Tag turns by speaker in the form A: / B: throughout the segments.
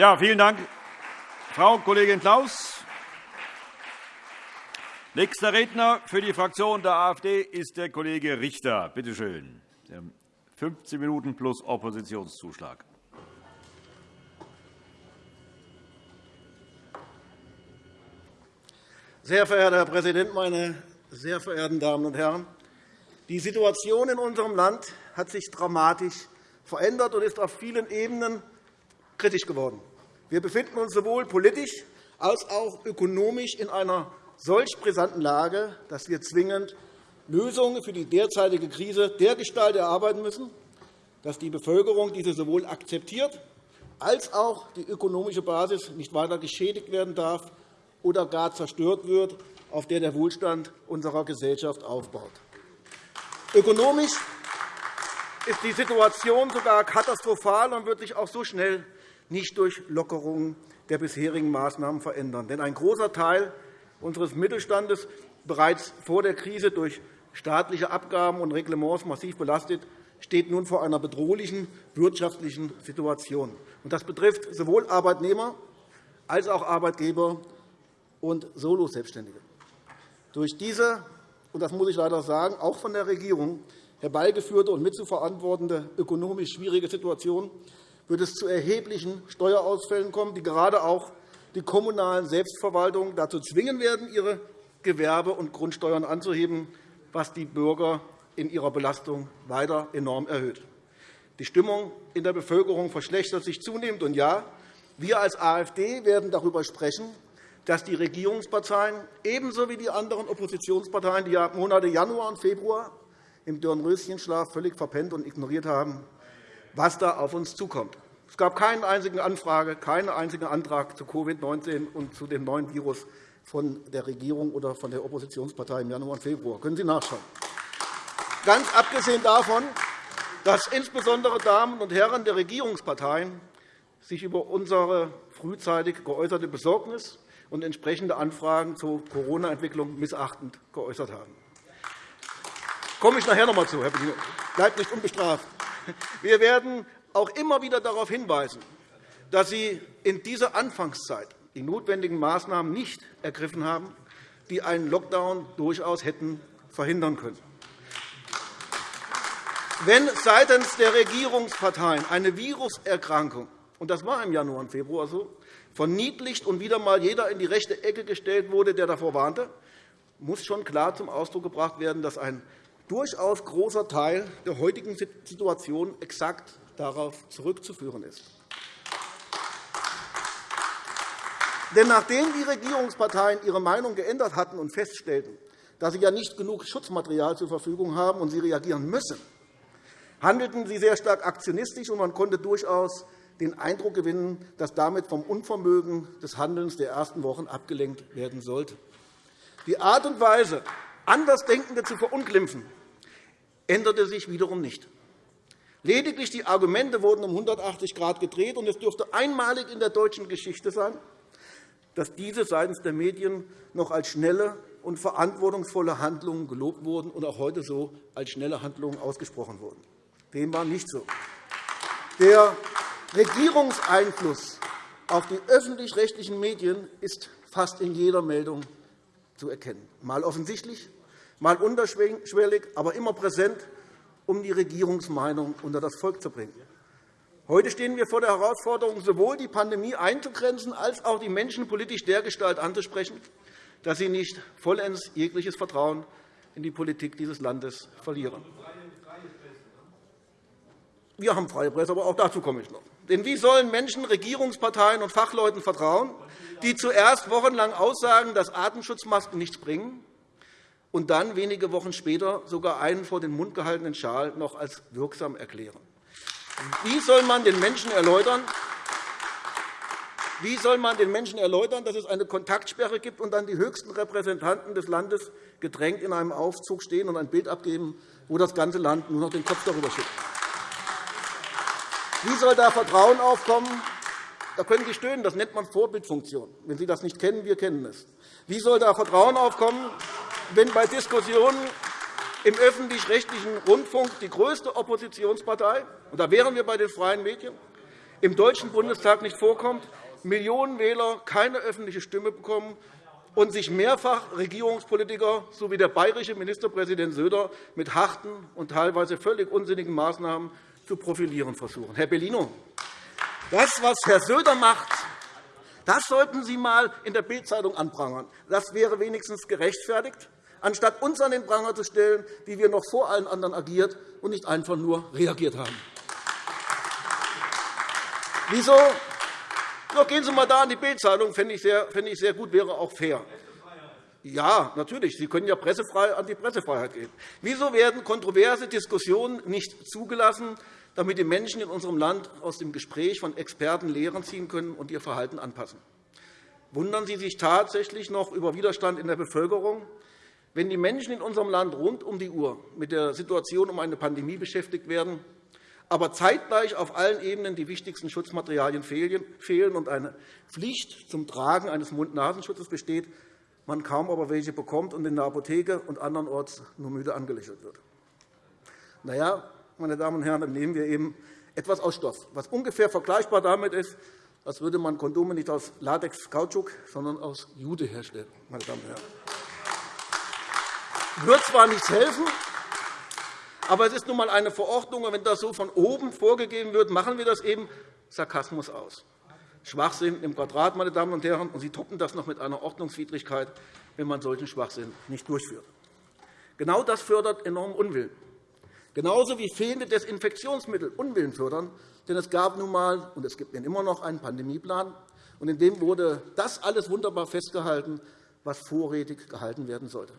A: Ja, vielen Dank, Frau Kollegin Klaus. Nächster Redner für die Fraktion der AfD ist der Kollege Richter. Bitte schön. 15 Minuten plus Oppositionszuschlag.
B: Sehr verehrter Herr Präsident, meine sehr verehrten Damen und Herren! Die Situation in unserem Land hat sich dramatisch verändert und ist auf vielen Ebenen kritisch geworden. Wir befinden uns sowohl politisch als auch ökonomisch in einer solch brisanten Lage, dass wir zwingend Lösungen für die derzeitige Krise dergestalt erarbeiten müssen, dass die Bevölkerung diese sowohl akzeptiert als auch die ökonomische Basis nicht weiter geschädigt werden darf oder gar zerstört wird, auf der der Wohlstand unserer Gesellschaft aufbaut. Ökonomisch ist die Situation sogar katastrophal und wird sich auch so schnell nicht durch Lockerungen der bisherigen Maßnahmen verändern. Denn ein großer Teil unseres Mittelstandes, bereits vor der Krise durch staatliche Abgaben und Reglements massiv belastet, steht nun vor einer bedrohlichen wirtschaftlichen Situation. Das betrifft sowohl Arbeitnehmer als auch Arbeitgeber und Soloselbstständige. Durch diese, und das muss ich leider sagen, auch von der Regierung herbeigeführte und mitzuverantwortende ökonomisch schwierige Situation wird es zu erheblichen Steuerausfällen kommen, die gerade auch die kommunalen Selbstverwaltungen dazu zwingen werden, ihre Gewerbe- und Grundsteuern anzuheben, was die Bürger in ihrer Belastung weiter enorm erhöht. Die Stimmung in der Bevölkerung verschlechtert sich zunehmend. Und ja, wir als AfD werden darüber sprechen, dass die Regierungsparteien ebenso wie die anderen Oppositionsparteien die Monate Januar und Februar im Dornröschenschlaf völlig verpennt und ignoriert haben, was da auf uns zukommt. Es gab keine einzige Anfrage, keinen einzigen Antrag zu Covid-19 und zu dem neuen Virus von der Regierung oder von der Oppositionspartei im Januar und Februar. Können Sie nachschauen. Ganz abgesehen davon, dass insbesondere Damen und Herren der Regierungsparteien sich über unsere frühzeitig geäußerte Besorgnis und entsprechende Anfragen zur Corona-Entwicklung missachtend geäußert haben. Da komme ich nachher noch einmal zu, Herr. Bleibt nicht unbestraft. Wir werden auch immer wieder darauf hinweisen, dass Sie in dieser Anfangszeit die notwendigen Maßnahmen nicht ergriffen haben, die einen Lockdown durchaus hätten verhindern können. Wenn seitens der Regierungsparteien eine Viruserkrankung und das war im Januar und Februar so, verniedlicht und wieder einmal jeder in die rechte Ecke gestellt wurde, der davor warnte, muss schon klar zum Ausdruck gebracht werden, dass ein durchaus großer Teil der heutigen Situation exakt darauf zurückzuführen ist. Denn nachdem die Regierungsparteien ihre Meinung geändert hatten und feststellten, dass sie ja nicht genug Schutzmaterial zur Verfügung haben und sie reagieren müssen, handelten sie sehr stark aktionistisch, und man konnte durchaus den Eindruck gewinnen, dass damit vom Unvermögen des Handelns der ersten Wochen abgelenkt werden sollte. Die Art und Weise, Andersdenkende zu verunglimpfen, änderte sich wiederum nicht. Lediglich die Argumente wurden um 180 Grad gedreht, und es dürfte einmalig in der deutschen Geschichte sein, dass diese seitens der Medien noch als schnelle und verantwortungsvolle Handlungen gelobt wurden und auch heute so als schnelle Handlungen ausgesprochen wurden. Dem war nicht so. Der Regierungseinfluss auf die öffentlich-rechtlichen Medien ist fast in jeder Meldung zu erkennen, mal offensichtlich, mal unterschwellig, aber immer präsent um die Regierungsmeinung unter das Volk zu bringen. Heute stehen wir vor der Herausforderung, sowohl die Pandemie einzugrenzen, als auch die Menschen politisch dergestalt anzusprechen, dass sie nicht vollends jegliches Vertrauen in die Politik dieses Landes verlieren. Wir haben freie Presse, aber auch dazu komme ich noch. Denn wie sollen Menschen Regierungsparteien und Fachleuten vertrauen, die zuerst wochenlang aussagen, dass Atemschutzmasken nichts bringen, und dann wenige Wochen später sogar einen vor den Mund gehaltenen Schal noch als wirksam erklären. Wie soll man den Menschen erläutern, wie soll man den Menschen erläutern, dass es eine Kontaktsperre gibt und dann die höchsten Repräsentanten des Landes gedrängt in einem Aufzug stehen und ein Bild abgeben, wo das ganze Land nur noch den Kopf darüber schüttelt? Wie soll da Vertrauen aufkommen? Da können Sie stöhnen, das nennt man Vorbildfunktion. Wenn Sie das nicht kennen, wir kennen es. Wie soll da Vertrauen aufkommen, wenn bei Diskussionen im öffentlich-rechtlichen Rundfunk die größte Oppositionspartei, und da wären wir bei den freien Medien, im Deutschen Bundestag nicht vorkommt, Millionen Wähler keine öffentliche Stimme bekommen und sich mehrfach Regierungspolitiker sowie der bayerische Ministerpräsident Söder mit harten und teilweise völlig unsinnigen Maßnahmen zu profilieren versuchen. Herr Bellino, das, was Herr Söder macht, das sollten Sie einmal in der Bildzeitung anprangern. Das wäre wenigstens gerechtfertigt, anstatt uns an den Pranger zu stellen, wie wir noch vor allen anderen agiert und nicht einfach nur reagiert haben. Wieso doch, gehen Sie einmal da an die Bildzeitung, fände ich, ich sehr gut, wäre auch fair. Ja, natürlich. Sie können ja pressefrei an die Pressefreiheit gehen. Wieso werden kontroverse Diskussionen nicht zugelassen, damit die Menschen in unserem Land aus dem Gespräch von Experten Lehren ziehen können und ihr Verhalten anpassen? Wundern Sie sich tatsächlich noch über Widerstand in der Bevölkerung? Wenn die Menschen in unserem Land rund um die Uhr mit der Situation um eine Pandemie beschäftigt werden, aber zeitgleich auf allen Ebenen die wichtigsten Schutzmaterialien fehlen und eine Pflicht zum Tragen eines Mund-Nasenschutzes besteht, man kaum aber welche bekommt und in der Apotheke und andernorts nur müde angelächelt wird. Na ja, meine Damen und Herren, dann nehmen wir eben etwas aus Stoff, was ungefähr vergleichbar damit ist, als würde man Kondome nicht aus Latex-Kautschuk, sondern aus Jude herstellen. Meine Damen und Herren. Wird zwar nichts helfen, aber es ist nun einmal eine Verordnung, und wenn das so von oben vorgegeben wird, machen wir das eben Sarkasmus aus. Schwachsinn im Quadrat, meine Damen und Herren, und Sie toppen das noch mit einer Ordnungswidrigkeit, wenn man solchen Schwachsinn nicht durchführt. Genau das fördert enorm Unwillen. Genauso wie fehlende Desinfektionsmittel Unwillen fördern. Denn es gab nun einmal und es gibt immer noch einen Pandemieplan, und in dem wurde das alles wunderbar festgehalten, was vorrätig gehalten werden sollte.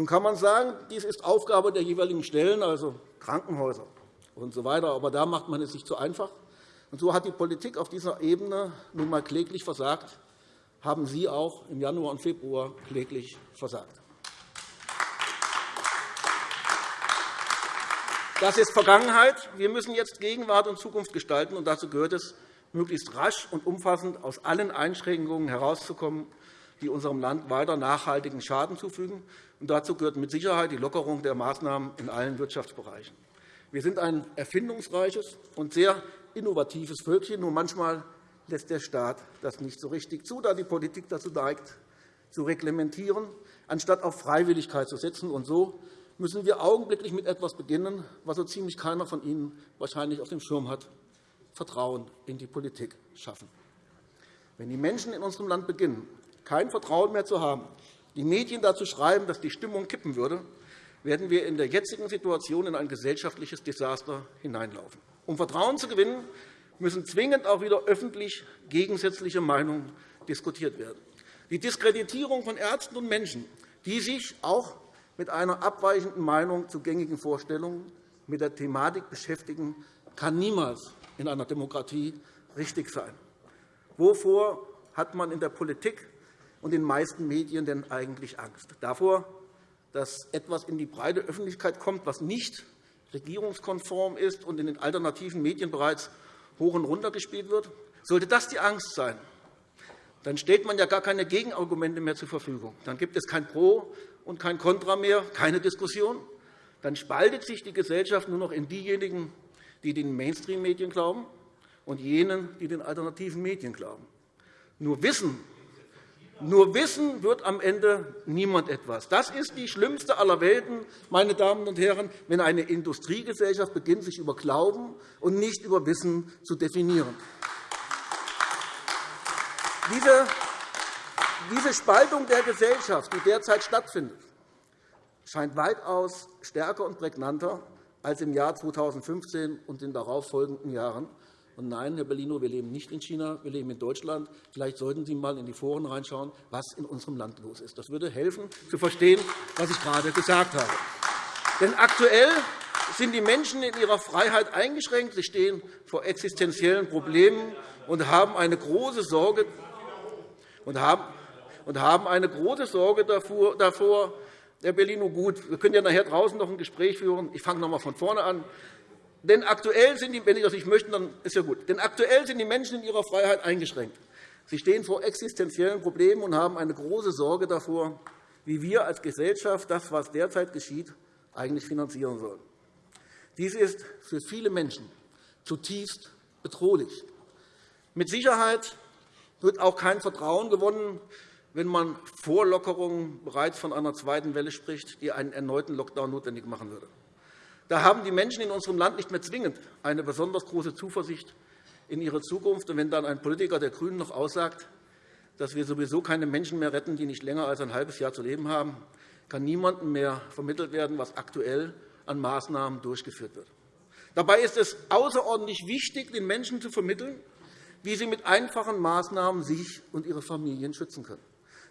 B: Nun kann man sagen, dies ist Aufgabe der jeweiligen Stellen, also Krankenhäuser usw. So aber da macht man es sich zu einfach. Und so hat die Politik auf dieser Ebene nun einmal kläglich versagt, haben Sie auch im Januar und Februar kläglich versagt. Das ist Vergangenheit. Wir müssen jetzt Gegenwart und Zukunft gestalten. und Dazu gehört es, möglichst rasch und umfassend aus allen Einschränkungen herauszukommen die unserem Land weiter nachhaltigen Schaden zufügen. Dazu gehört mit Sicherheit die Lockerung der Maßnahmen in allen Wirtschaftsbereichen. Wir sind ein erfindungsreiches und sehr innovatives Völkchen. Nur manchmal lässt der Staat das nicht so richtig zu, da die Politik dazu neigt, zu reglementieren, anstatt auf Freiwilligkeit zu setzen. Und so müssen wir augenblicklich mit etwas beginnen, was so ziemlich keiner von Ihnen wahrscheinlich auf dem Schirm hat, Vertrauen in die Politik schaffen. Wenn die Menschen in unserem Land beginnen, kein Vertrauen mehr zu haben, die Medien dazu schreiben, dass die Stimmung kippen würde, werden wir in der jetzigen Situation in ein gesellschaftliches Desaster hineinlaufen. Um Vertrauen zu gewinnen, müssen zwingend auch wieder öffentlich gegensätzliche Meinungen diskutiert werden. Die Diskreditierung von Ärzten und Menschen, die sich auch mit einer abweichenden Meinung zu gängigen Vorstellungen mit der Thematik beschäftigen, kann niemals in einer Demokratie richtig sein. Wovor hat man in der Politik und den meisten Medien denn eigentlich Angst? Davor, dass etwas in die breite Öffentlichkeit kommt, was nicht regierungskonform ist und in den alternativen Medien bereits hoch und runter gespielt wird? Sollte das die Angst sein, dann stellt man ja gar keine Gegenargumente mehr zur Verfügung. Dann gibt es kein Pro und kein Contra mehr, keine Diskussion. Dann spaltet sich die Gesellschaft nur noch in diejenigen, die den Mainstream-Medien glauben, und jenen, die den alternativen Medien glauben. Nur Wissen nur Wissen wird am Ende niemand etwas. Das ist die schlimmste aller Welten, meine Damen und Herren, wenn eine Industriegesellschaft beginnt, sich über Glauben und nicht über Wissen zu definieren. Diese Spaltung der Gesellschaft, die derzeit stattfindet, scheint weitaus stärker und prägnanter als im Jahr 2015 und den darauffolgenden Jahren. Und nein, Herr Bellino, wir leben nicht in China, wir leben in Deutschland. Vielleicht sollten Sie einmal in die Foren reinschauen, was in unserem Land los ist. Das würde helfen, zu verstehen, was ich gerade gesagt habe. Denn aktuell sind die Menschen in ihrer Freiheit eingeschränkt. Sie stehen vor existenziellen Problemen und haben eine große Sorge, und haben, eine große Sorge davor, Herr Bellino, gut, wir können ja nachher draußen noch ein Gespräch führen. Ich fange noch einmal von vorne an. Denn aktuell sind die, wenn Sie das nicht möchten, dann ist ja gut. Denn aktuell sind die Menschen in ihrer Freiheit eingeschränkt. Sie stehen vor existenziellen Problemen und haben eine große Sorge davor, wie wir als Gesellschaft das, was derzeit geschieht, eigentlich finanzieren sollen. Dies ist für viele Menschen zutiefst bedrohlich. Mit Sicherheit wird auch kein Vertrauen gewonnen, wenn man vor Lockerungen bereits von einer zweiten Welle spricht, die einen erneuten Lockdown notwendig machen würde. Da haben die Menschen in unserem Land nicht mehr zwingend eine besonders große Zuversicht in ihre Zukunft. Und wenn dann ein Politiker der GRÜNEN noch aussagt, dass wir sowieso keine Menschen mehr retten, die nicht länger als ein halbes Jahr zu leben haben, kann niemandem mehr vermittelt werden, was aktuell an Maßnahmen durchgeführt wird. Dabei ist es außerordentlich wichtig, den Menschen zu vermitteln, wie sie mit einfachen Maßnahmen sich und ihre Familien schützen können.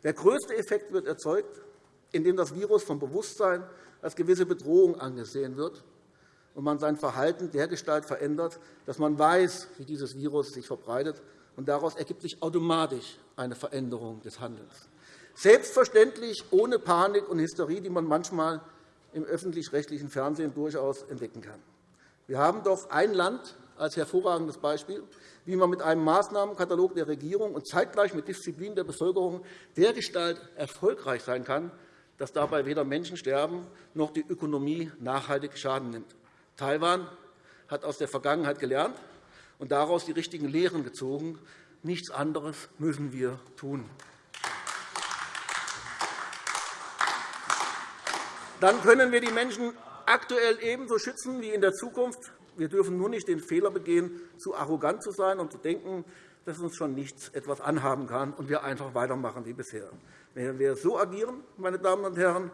B: Der größte Effekt wird erzeugt, indem das Virus vom Bewusstsein als gewisse Bedrohung angesehen wird und man sein Verhalten dergestalt verändert, dass man weiß, wie dieses Virus sich verbreitet, und daraus ergibt sich automatisch eine Veränderung des Handelns. Selbstverständlich ohne Panik und Hysterie, die man manchmal im öffentlich-rechtlichen Fernsehen durchaus entdecken kann. Wir haben doch ein Land als hervorragendes Beispiel, wie man mit einem Maßnahmenkatalog der Regierung und zeitgleich mit Disziplin der Bevölkerung dergestalt erfolgreich sein kann, dass dabei weder Menschen sterben noch die Ökonomie nachhaltig Schaden nimmt. Taiwan hat aus der Vergangenheit gelernt und daraus die richtigen Lehren gezogen. Nichts anderes müssen wir tun. Dann können wir die Menschen aktuell ebenso schützen wie in der Zukunft. Wir dürfen nur nicht den Fehler begehen, zu arrogant zu sein und zu denken, dass uns schon nichts etwas anhaben kann und wir einfach weitermachen wie bisher. Wenn wir so agieren, meine Damen und Herren,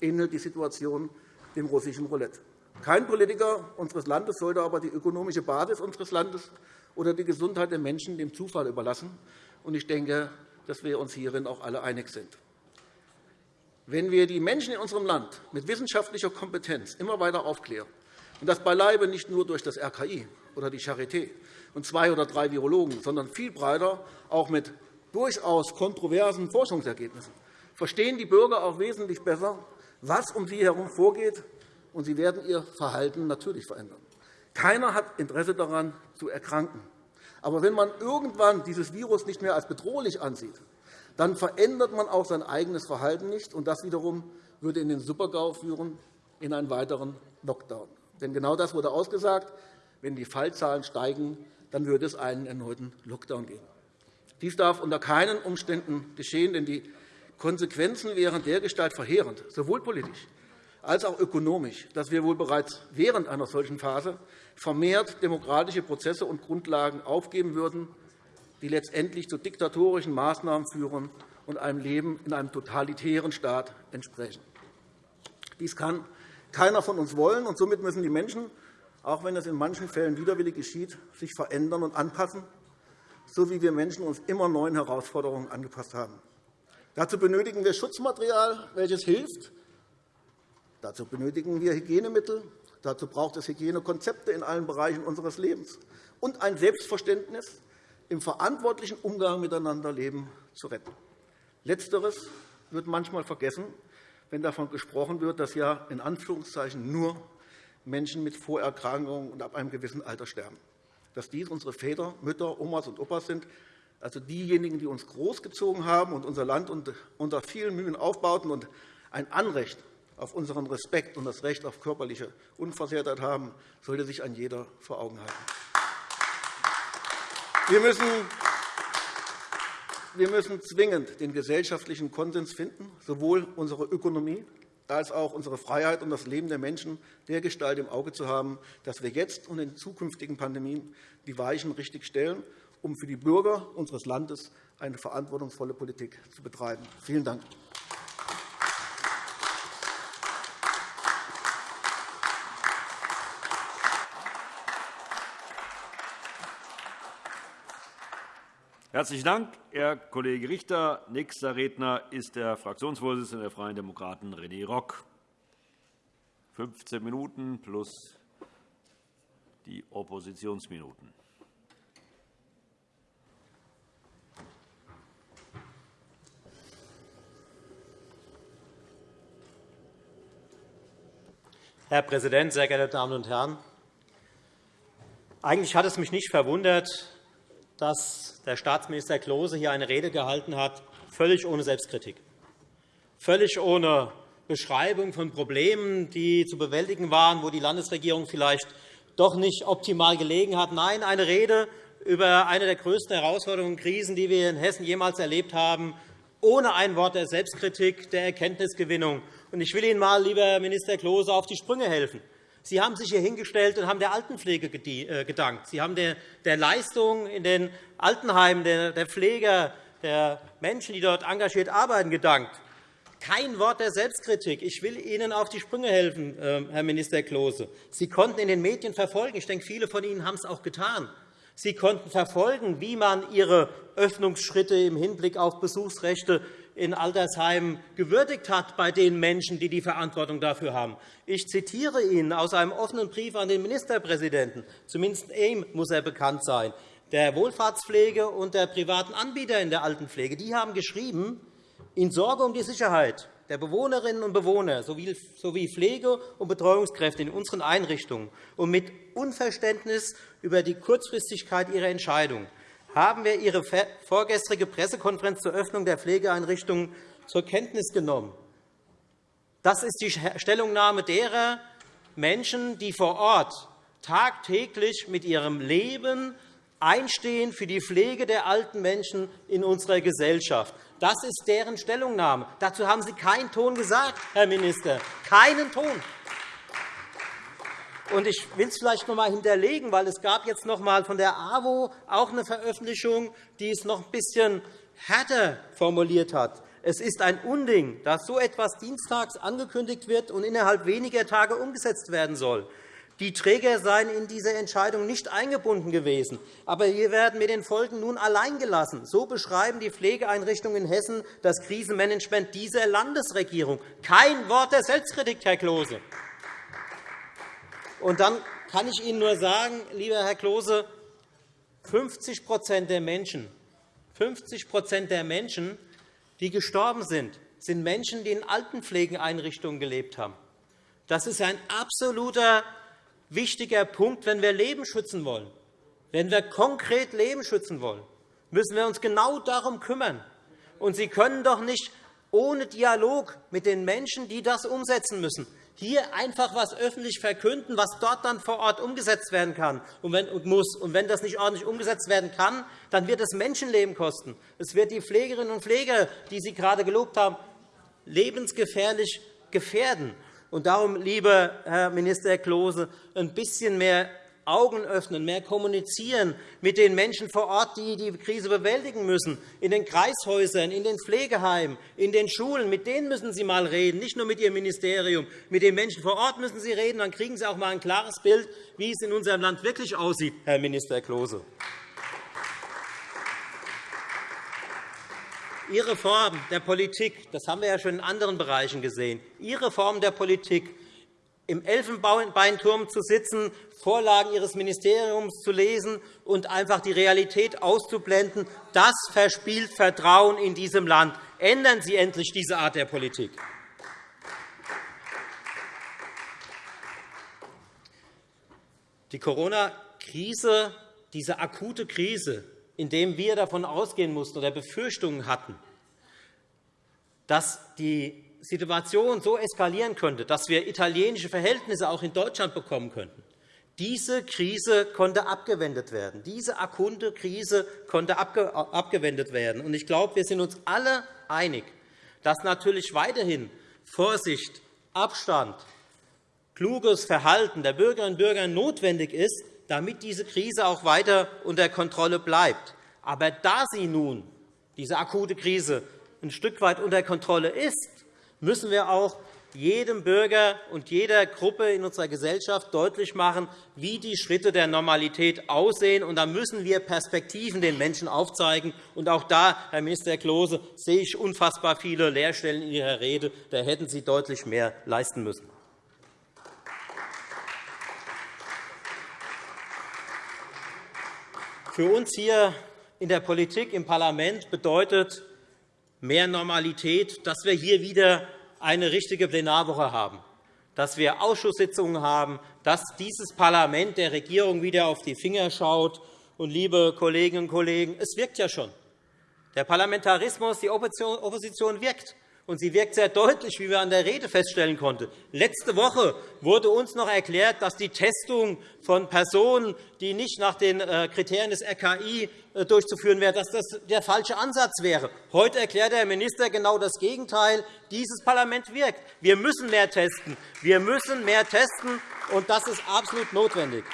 B: ähnelt die Situation dem russischen Roulette. Kein Politiker unseres Landes sollte aber die ökonomische Basis unseres Landes oder die Gesundheit der Menschen dem Zufall überlassen. Ich denke, dass wir uns hierin auch alle einig sind. Wenn wir die Menschen in unserem Land mit wissenschaftlicher Kompetenz immer weiter aufklären, und das beileibe nicht nur durch das RKI oder die Charité und zwei oder drei Virologen, sondern viel breiter auch mit durchaus kontroversen Forschungsergebnissen, verstehen die Bürger auch wesentlich besser, was um sie herum vorgeht, und sie werden ihr Verhalten natürlich verändern. Keiner hat Interesse daran, zu erkranken. Aber wenn man irgendwann dieses Virus nicht mehr als bedrohlich ansieht, dann verändert man auch sein eigenes Verhalten nicht. Und das wiederum würde in den Supergau führen, in einen weiteren Lockdown. Denn genau das wurde ausgesagt. Wenn die Fallzahlen steigen, dann würde es einen erneuten Lockdown geben. Dies darf unter keinen Umständen geschehen, denn die Konsequenzen wären dergestalt verheerend, sowohl politisch als auch ökonomisch, dass wir wohl bereits während einer solchen Phase vermehrt demokratische Prozesse und Grundlagen aufgeben würden, die letztendlich zu diktatorischen Maßnahmen führen und einem Leben in einem totalitären Staat entsprechen. Dies kann keiner von uns wollen, und somit müssen die Menschen, auch wenn es in manchen Fällen widerwillig geschieht, sich verändern und anpassen, so wie wir Menschen uns immer neuen Herausforderungen angepasst haben. Dazu benötigen wir Schutzmaterial, welches hilft. Dazu benötigen wir Hygienemittel. Dazu braucht es Hygienekonzepte in allen Bereichen unseres Lebens und ein Selbstverständnis, im verantwortlichen Umgang miteinander Leben zu retten. Letzteres wird manchmal vergessen, wenn davon gesprochen wird, dass ja in Anführungszeichen nur Menschen mit Vorerkrankungen und ab einem gewissen Alter sterben. Dass dies unsere Väter, Mütter, Omas und Opas sind, also diejenigen, die uns großgezogen haben und unser Land unter vielen Mühen aufbauten und ein Anrecht auf unseren Respekt und das Recht auf körperliche Unversehrtheit haben, sollte sich ein jeder vor Augen halten. Wir müssen wir müssen zwingend den gesellschaftlichen Konsens finden, sowohl unsere Ökonomie als auch unsere Freiheit und das Leben der Menschen dergestalt im Auge zu haben, dass wir jetzt und in zukünftigen Pandemien die Weichen richtig stellen, um für die Bürger unseres Landes eine verantwortungsvolle Politik zu betreiben. Vielen Dank.
A: Herzlichen Dank, Herr Kollege Richter. Nächster Redner ist der Fraktionsvorsitzende der Freien Demokraten, René Rock. 15 Minuten plus die Oppositionsminuten.
C: Herr Präsident, sehr geehrte Damen und Herren! Eigentlich hat es mich nicht verwundert, dass der Staatsminister Klose hier eine Rede gehalten hat, völlig ohne Selbstkritik, völlig ohne Beschreibung von Problemen, die zu bewältigen waren, wo die Landesregierung vielleicht doch nicht optimal gelegen hat. Nein, eine Rede über eine der größten Herausforderungen und Krisen, die wir in Hessen jemals erlebt haben, ohne ein Wort der Selbstkritik, der Erkenntnisgewinnung. Ich will Ihnen einmal, lieber Minister Klose, auf die Sprünge helfen. Sie haben sich hier hingestellt und haben der Altenpflege äh, gedankt. Sie haben der Leistung in den Altenheimen der Pfleger, der Menschen, die dort engagiert arbeiten, gedankt. Kein Wort der Selbstkritik. Ich will Ihnen auf die Sprünge helfen, ähm, Herr Minister Klose. Sie konnten in den Medien verfolgen, ich denke, viele von Ihnen haben es auch getan, Sie konnten verfolgen, wie man Ihre Öffnungsschritte im Hinblick auf Besuchsrechte in Altersheimen gewürdigt hat bei den Menschen, die die Verantwortung dafür haben. Ich zitiere Ihnen aus einem offenen Brief an den Ministerpräsidenten. Zumindest ihm muss er bekannt sein der Wohlfahrtspflege und der privaten Anbieter in der Altenpflege. Die haben geschrieben, in Sorge um die Sicherheit der Bewohnerinnen und Bewohner sowie Pflege- und Betreuungskräfte in unseren Einrichtungen und mit Unverständnis über die Kurzfristigkeit ihrer Entscheidung haben wir Ihre vorgestrige Pressekonferenz zur Öffnung der Pflegeeinrichtungen zur Kenntnis genommen. Das ist die Stellungnahme derer Menschen, die vor Ort tagtäglich mit ihrem Leben einstehen für die Pflege der alten Menschen in unserer Gesellschaft. Das ist deren Stellungnahme. Dazu haben Sie keinen Ton gesagt, Herr Minister, keinen Ton. Ich will es vielleicht noch einmal hinterlegen, weil es gab jetzt noch einmal von der AWO auch eine Veröffentlichung, die es noch ein bisschen härter formuliert hat. Es ist ein Unding, dass so etwas dienstags angekündigt wird und innerhalb weniger Tage umgesetzt werden soll. Die Träger seien in diese Entscheidung nicht eingebunden gewesen. Aber wir werden mit den Folgen nun allein gelassen. So beschreiben die Pflegeeinrichtungen in Hessen das Krisenmanagement dieser Landesregierung. Kein Wort der Selbstkritik, Herr Klose. Und dann kann ich Ihnen nur sagen, lieber Herr Klose, 50 der Menschen, 50 der Menschen, die gestorben sind, sind Menschen, die in Altenpflegeeinrichtungen gelebt haben. Das ist ein absoluter wichtiger Punkt, wenn wir Leben schützen wollen. Wenn wir konkret Leben schützen wollen, müssen wir uns genau darum kümmern. Und Sie können doch nicht ohne Dialog mit den Menschen, die das umsetzen müssen, hier einfach etwas öffentlich verkünden, was dort dann vor Ort umgesetzt werden kann und muss. Und wenn das nicht ordentlich umgesetzt werden kann, dann wird es Menschenleben kosten. Es wird die Pflegerinnen und Pfleger, die Sie gerade gelobt haben, lebensgefährlich gefährden. Und darum, lieber Herr Minister Klose, ein bisschen mehr Augen öffnen, mehr kommunizieren mit den Menschen vor Ort, die die Krise bewältigen müssen, in den Kreishäusern, in den Pflegeheimen, in den Schulen. Mit denen müssen Sie einmal reden, nicht nur mit Ihrem Ministerium. Mit den Menschen vor Ort müssen Sie reden. Dann kriegen Sie auch einmal ein klares Bild, wie es in unserem Land wirklich aussieht, Herr Minister Klose. Ihre Form der Politik, das haben wir ja schon in anderen Bereichen gesehen, Ihre Form der Politik, im Elfenbeinturm zu sitzen, Vorlagen Ihres Ministeriums zu lesen und einfach die Realität auszublenden, das verspielt Vertrauen in diesem Land. Ändern Sie endlich diese Art der Politik. Die Corona-Krise, diese akute Krise, indem wir davon ausgehen mussten oder Befürchtungen hatten, dass die Situation so eskalieren könnte, dass wir italienische Verhältnisse auch in Deutschland bekommen könnten. Diese Krise konnte abgewendet werden. Diese akute Krise konnte abgewendet werden. Ich glaube, wir sind uns alle einig, dass natürlich weiterhin Vorsicht, Abstand, kluges Verhalten der Bürgerinnen und Bürger notwendig ist, damit diese Krise auch weiter unter Kontrolle bleibt. Aber da sie nun, diese akute Krise, ein Stück weit unter Kontrolle ist, müssen wir auch jedem Bürger und jeder Gruppe in unserer Gesellschaft deutlich machen, wie die Schritte der Normalität aussehen. Und da müssen wir Perspektiven den Menschen aufzeigen. Und auch da, Herr Minister Klose, sehe ich unfassbar viele Leerstellen in Ihrer Rede. Da hätten Sie deutlich mehr leisten müssen. Für uns hier in der Politik, im Parlament bedeutet mehr Normalität, dass wir hier wieder eine richtige Plenarwoche haben, dass wir Ausschusssitzungen haben, dass dieses Parlament der Regierung wieder auf die Finger schaut. Und, liebe Kolleginnen und Kollegen, es wirkt ja schon. Der Parlamentarismus, die Opposition wirkt. Und sie wirkt sehr deutlich, wie wir an der Rede feststellen konnten. Letzte Woche wurde uns noch erklärt, dass die Testung von Personen, die nicht nach den äh, Kriterien des RKI äh, durchzuführen wäre, dass das der falsche Ansatz wäre. Heute erklärt der Minister genau das Gegenteil. Dieses Parlament wirkt. Wir müssen mehr testen. Wir müssen mehr testen, und das ist absolut notwendig.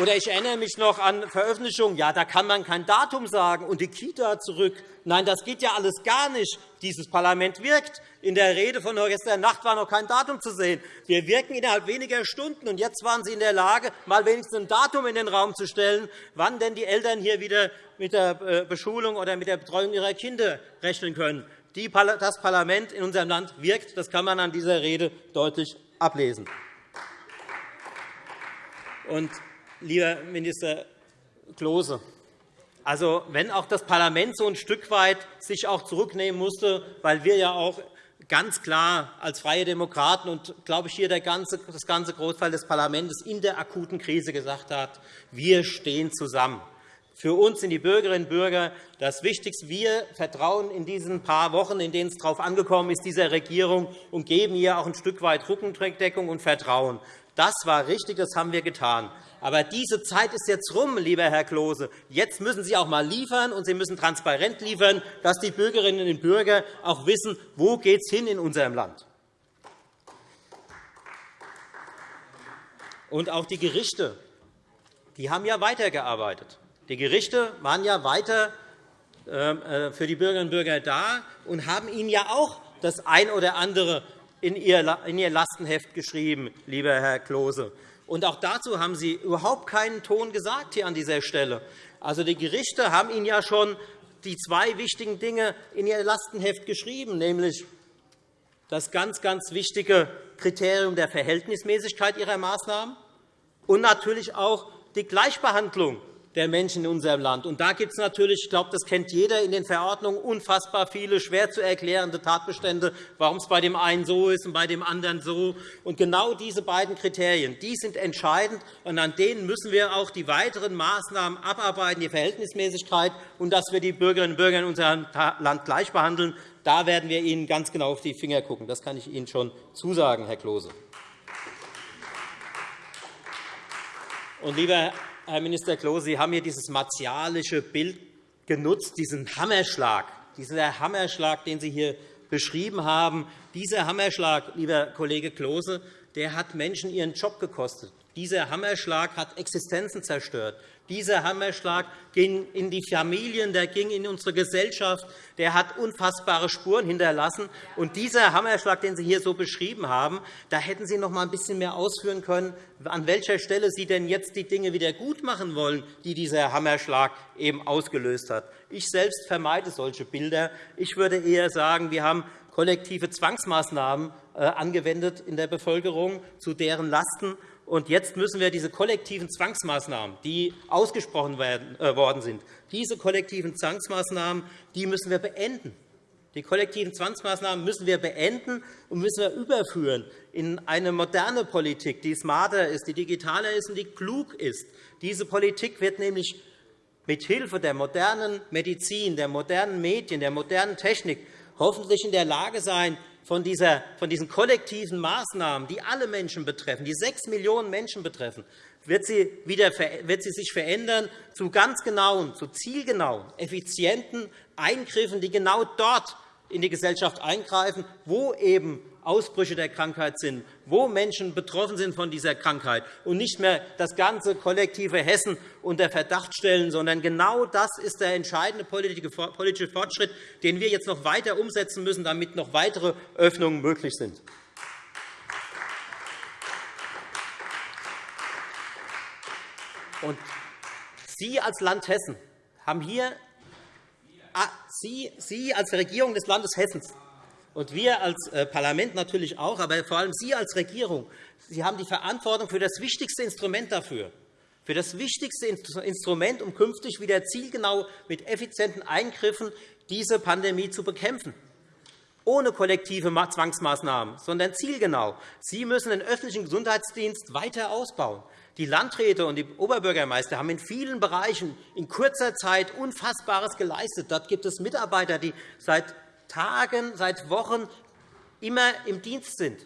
C: Oder ich erinnere mich noch an Veröffentlichungen, ja, da kann man kein Datum sagen und die Kita zurück. Nein, das geht ja alles gar nicht. Dieses Parlament wirkt. In der Rede von gestern Nacht war noch kein Datum zu sehen. Wir wirken innerhalb weniger Stunden. Und jetzt waren Sie in der Lage, mal wenigstens ein Datum in den Raum zu stellen, wann denn die Eltern hier wieder mit der äh, Beschulung oder mit der Betreuung ihrer Kinder rechnen können. Das Parlament in unserem Land wirkt. Das kann man an dieser Rede deutlich ablesen. Und lieber Minister Klose. Also, wenn auch das Parlament so ein Stück weit sich auch zurücknehmen musste, weil wir ja auch ganz klar als Freie Demokraten und, glaube ich, hier ganze, das ganze Großteil des Parlaments in der akuten Krise gesagt hat, wir stehen zusammen. Für uns sind die Bürgerinnen und Bürger das Wichtigste. Wir vertrauen in diesen paar Wochen, in denen es darauf angekommen ist, dieser Regierung und geben ihr auch ein Stück weit Rückendeckung und Vertrauen. Das war richtig, das haben wir getan. Aber diese Zeit ist jetzt rum, lieber Herr Klose. Jetzt müssen Sie auch einmal liefern, und Sie müssen transparent liefern, dass die Bürgerinnen und Bürger auch wissen, wo geht es hin in unserem Land. Und auch die Gerichte die haben ja weitergearbeitet. Die Gerichte waren ja weiter ähm, äh, für die Bürgerinnen und Bürger da und haben ihnen ja auch das ein oder andere in Ihr Lastenheft geschrieben, lieber Herr Klose. Und auch dazu haben Sie überhaupt keinen Ton gesagt hier an dieser Stelle. Also, die Gerichte haben Ihnen ja schon die zwei wichtigen Dinge in Ihr Lastenheft geschrieben, nämlich das ganz, ganz wichtige Kriterium der Verhältnismäßigkeit Ihrer Maßnahmen und natürlich auch die Gleichbehandlung der Menschen in unserem Land. Und da gibt es natürlich, ich glaube, das kennt jeder in den Verordnungen, unfassbar viele schwer zu erklärende Tatbestände, warum es bei dem einen so ist und bei dem anderen so. Und genau diese beiden Kriterien die sind entscheidend, und an denen müssen wir auch die weiteren Maßnahmen abarbeiten, die Verhältnismäßigkeit und dass wir die Bürgerinnen und Bürger in unserem Land gleich behandeln. Da werden wir Ihnen ganz genau auf die Finger schauen. Das kann ich Ihnen schon zusagen, Herr Klose. Und, lieber Herr Minister Klose, Sie haben hier dieses martialische Bild genutzt, diesen Hammerschlag, dieser Hammerschlag, den Sie hier beschrieben haben. Dieser Hammerschlag, lieber Kollege Klose, der hat Menschen ihren Job gekostet. Dieser Hammerschlag hat Existenzen zerstört. Dieser Hammerschlag ging in die Familien, der ging in unsere Gesellschaft, der hat unfassbare Spuren hinterlassen. Und dieser Hammerschlag, den Sie hier so beschrieben haben, da hätten Sie noch einmal ein bisschen mehr ausführen können, an welcher Stelle Sie denn jetzt die Dinge wieder gut machen wollen, die dieser Hammerschlag eben ausgelöst hat. Ich selbst vermeide solche Bilder. Ich würde eher sagen, wir haben kollektive Zwangsmaßnahmen äh, angewendet in der Bevölkerung zu deren Lasten. Und jetzt müssen wir diese kollektiven Zwangsmaßnahmen, die ausgesprochen äh, worden sind, diese kollektiven Zwangsmaßnahmen die müssen wir beenden. Die kollektiven Zwangsmaßnahmen müssen wir beenden und müssen wir überführen in eine moderne Politik, die smarter ist, die digitaler ist und die klug ist. Diese Politik wird nämlich mit Hilfe der modernen Medizin, der modernen Medien, der modernen Technik hoffentlich in der Lage sein, von, dieser, von diesen kollektiven Maßnahmen, die alle Menschen betreffen, die sechs Millionen Menschen betreffen, wird sie, wieder, wird sie sich verändern zu ganz genauen, zu zielgenauen, effizienten Eingriffen, die genau dort in die Gesellschaft eingreifen, wo eben Ausbrüche der Krankheit sind, wo Menschen betroffen sind von dieser Krankheit und nicht mehr das ganze kollektive Hessen unter Verdacht stellen, sondern genau das ist der entscheidende politische Fortschritt, den wir jetzt noch weiter umsetzen müssen, damit noch weitere Öffnungen möglich sind. Und Sie als Land Hessen haben hier Sie, Sie als Regierung des Landes Hessen und wir als äh, Parlament natürlich auch, aber vor allem Sie als Regierung, Sie haben die Verantwortung für das wichtigste Instrument dafür, für das wichtigste Instrument, um künftig wieder zielgenau mit effizienten Eingriffen diese Pandemie zu bekämpfen. ohne kollektive Zwangsmaßnahmen, sondern zielgenau. Sie müssen den öffentlichen Gesundheitsdienst weiter ausbauen. Die Landräte und die Oberbürgermeister haben in vielen Bereichen in kurzer Zeit Unfassbares geleistet. Dort gibt es Mitarbeiter, die seit Tagen, seit Wochen immer im Dienst sind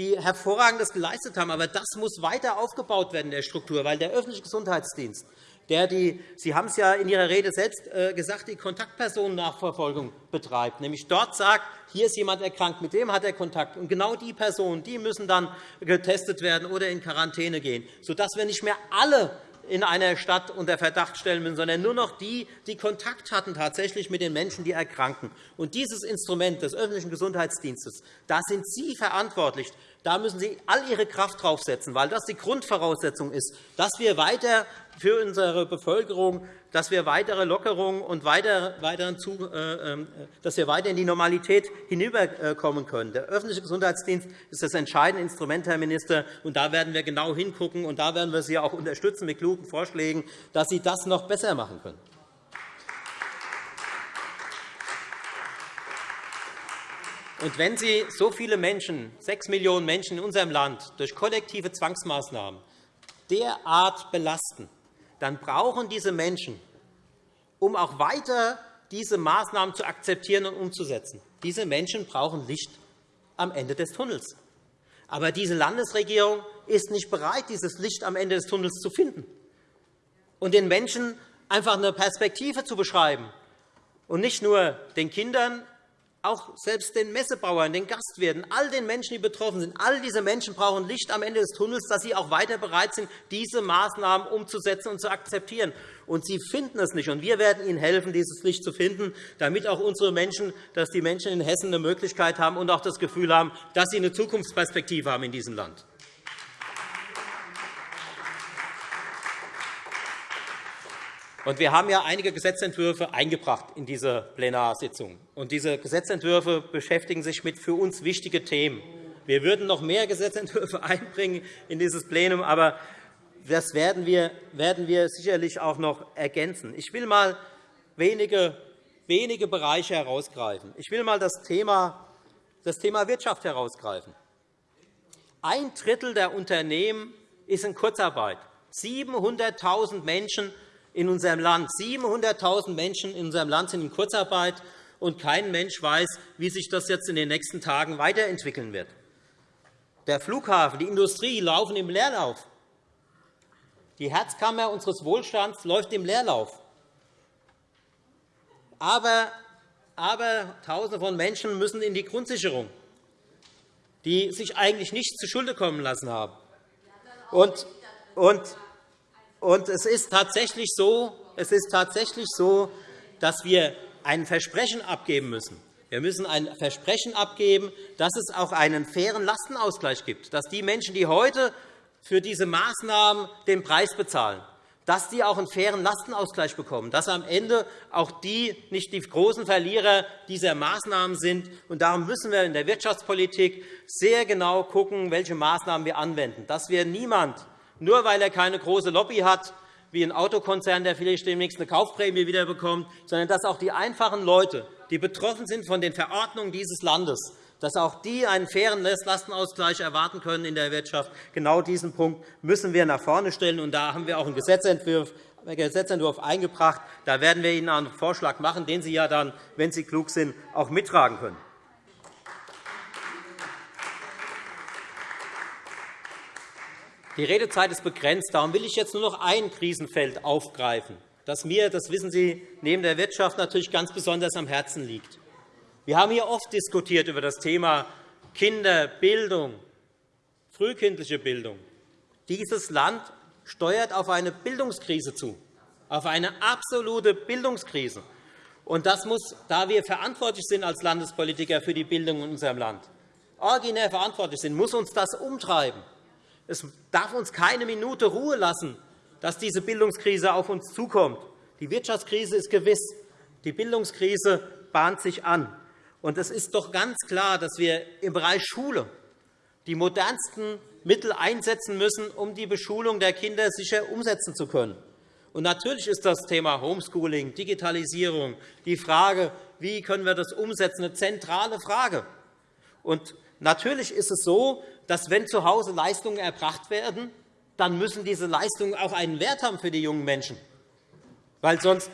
C: die Hervorragendes geleistet haben. Aber das muss weiter aufgebaut werden der Struktur, weil der öffentliche Gesundheitsdienst der die, Sie haben es ja in Ihrer Rede selbst äh, gesagt, die Kontaktpersonennachverfolgung betreibt, nämlich dort sagt, hier ist jemand erkrankt, mit dem hat er Kontakt. Und genau die Personen die müssen dann getestet werden oder in Quarantäne gehen, sodass wir nicht mehr alle in einer Stadt unter Verdacht stellen müssen, sondern nur noch die, die Kontakt hatten tatsächlich mit den Menschen, die erkranken. Und dieses Instrument des öffentlichen Gesundheitsdienstes, da sind Sie verantwortlich. Da müssen Sie all Ihre Kraft draufsetzen, weil das die Grundvoraussetzung ist, dass wir weiter für unsere Bevölkerung, dass wir weitere Lockerungen und äh, ähm, dass wir weiter in die Normalität hinüberkommen können. Der öffentliche Gesundheitsdienst ist das entscheidende Instrument, Herr Minister, und da werden wir genau hingucken, und da werden wir Sie auch unterstützen mit klugen Vorschlägen, dass Sie das noch besser machen können. Und wenn Sie so viele Menschen, sechs Millionen Menschen in unserem Land, durch kollektive Zwangsmaßnahmen derart belasten, dann brauchen diese Menschen, um auch weiter diese Maßnahmen zu akzeptieren und umzusetzen, diese Menschen brauchen Licht am Ende des Tunnels. Aber diese Landesregierung ist nicht bereit, dieses Licht am Ende des Tunnels zu finden und den Menschen einfach eine Perspektive zu beschreiben und nicht nur den Kindern auch selbst den Messebauern, den Gastwirten, all den Menschen, die betroffen sind, all diese Menschen brauchen Licht am Ende des Tunnels, dass sie auch weiter bereit sind, diese Maßnahmen umzusetzen und zu akzeptieren. Und sie finden es nicht. Und wir werden ihnen helfen, dieses Licht zu finden, damit auch unsere Menschen, dass die Menschen in Hessen eine Möglichkeit haben und auch das Gefühl haben, dass sie eine Zukunftsperspektive haben in diesem Land. Und wir haben ja einige Gesetzentwürfe eingebracht in diese Plenarsitzung. Und diese Gesetzentwürfe beschäftigen sich mit für uns wichtigen Themen. Wir würden noch mehr Gesetzentwürfe einbringen in dieses Plenum, aber das werden wir, werden wir sicherlich auch noch ergänzen. Ich will einmal wenige, wenige Bereiche herausgreifen. Ich will einmal das Thema, das Thema Wirtschaft herausgreifen. Ein Drittel der Unternehmen ist in Kurzarbeit. 700.000 Menschen in unserem Land. 700.000 Menschen in unserem Land sind in Kurzarbeit, und kein Mensch weiß, wie sich das jetzt in den nächsten Tagen weiterentwickeln wird. Der Flughafen, die Industrie laufen im Leerlauf. Die Herzkammer unseres Wohlstands läuft im Leerlauf. Aber, aber Tausende von Menschen müssen in die Grundsicherung, die sich eigentlich nichts zuschulde kommen lassen haben. Und, und und es ist tatsächlich so, es ist tatsächlich so dass wir ein Versprechen abgeben müssen. Wir müssen ein Versprechen abgeben, dass es auch einen fairen Lastenausgleich gibt, dass die Menschen, die heute für diese Maßnahmen den Preis bezahlen, dass die auch einen fairen Lastenausgleich bekommen, dass am Ende auch die nicht die großen Verlierer dieser Maßnahmen sind. Und darum müssen wir in der Wirtschaftspolitik sehr genau schauen, welche Maßnahmen wir anwenden, dass wir niemand nur weil er keine große Lobby hat, wie ein Autokonzern, der vielleicht demnächst eine Kaufprämie wiederbekommt, sondern dass auch die einfachen Leute, die betroffen sind von den Verordnungen dieses Landes, dass auch die einen fairen Lastenausgleich erwarten können in der Wirtschaft. Genau diesen Punkt müssen wir nach vorne stellen. Und da haben wir auch einen Gesetzentwurf eingebracht. Da werden wir Ihnen einen Vorschlag machen, den Sie ja dann, wenn Sie klug sind, auch mittragen können. Die Redezeit ist begrenzt. Darum will ich jetzt nur noch ein Krisenfeld aufgreifen, das mir, das wissen Sie, neben der Wirtschaft natürlich ganz besonders am Herzen liegt. Wir haben hier oft diskutiert über das Thema Kinderbildung, frühkindliche Bildung. Dieses Land steuert auf eine Bildungskrise zu, auf eine absolute Bildungskrise. Und das muss, da wir verantwortlich sind als Landespolitiker für die Bildung in unserem Land, originär verantwortlich sind, muss uns das umtreiben. Es darf uns keine Minute Ruhe lassen, dass diese Bildungskrise auf uns zukommt. Die Wirtschaftskrise ist gewiss. Die Bildungskrise bahnt sich an. Und es ist doch ganz klar, dass wir im Bereich Schule die modernsten Mittel einsetzen müssen, um die Beschulung der Kinder sicher umsetzen zu können. Und natürlich ist das Thema Homeschooling, Digitalisierung, die Frage, wie können wir das umsetzen, eine zentrale Frage. Und natürlich ist es so, dass wenn zu Hause Leistungen erbracht werden, dann müssen diese Leistungen auch einen Wert haben für die jungen Menschen. Weil sonst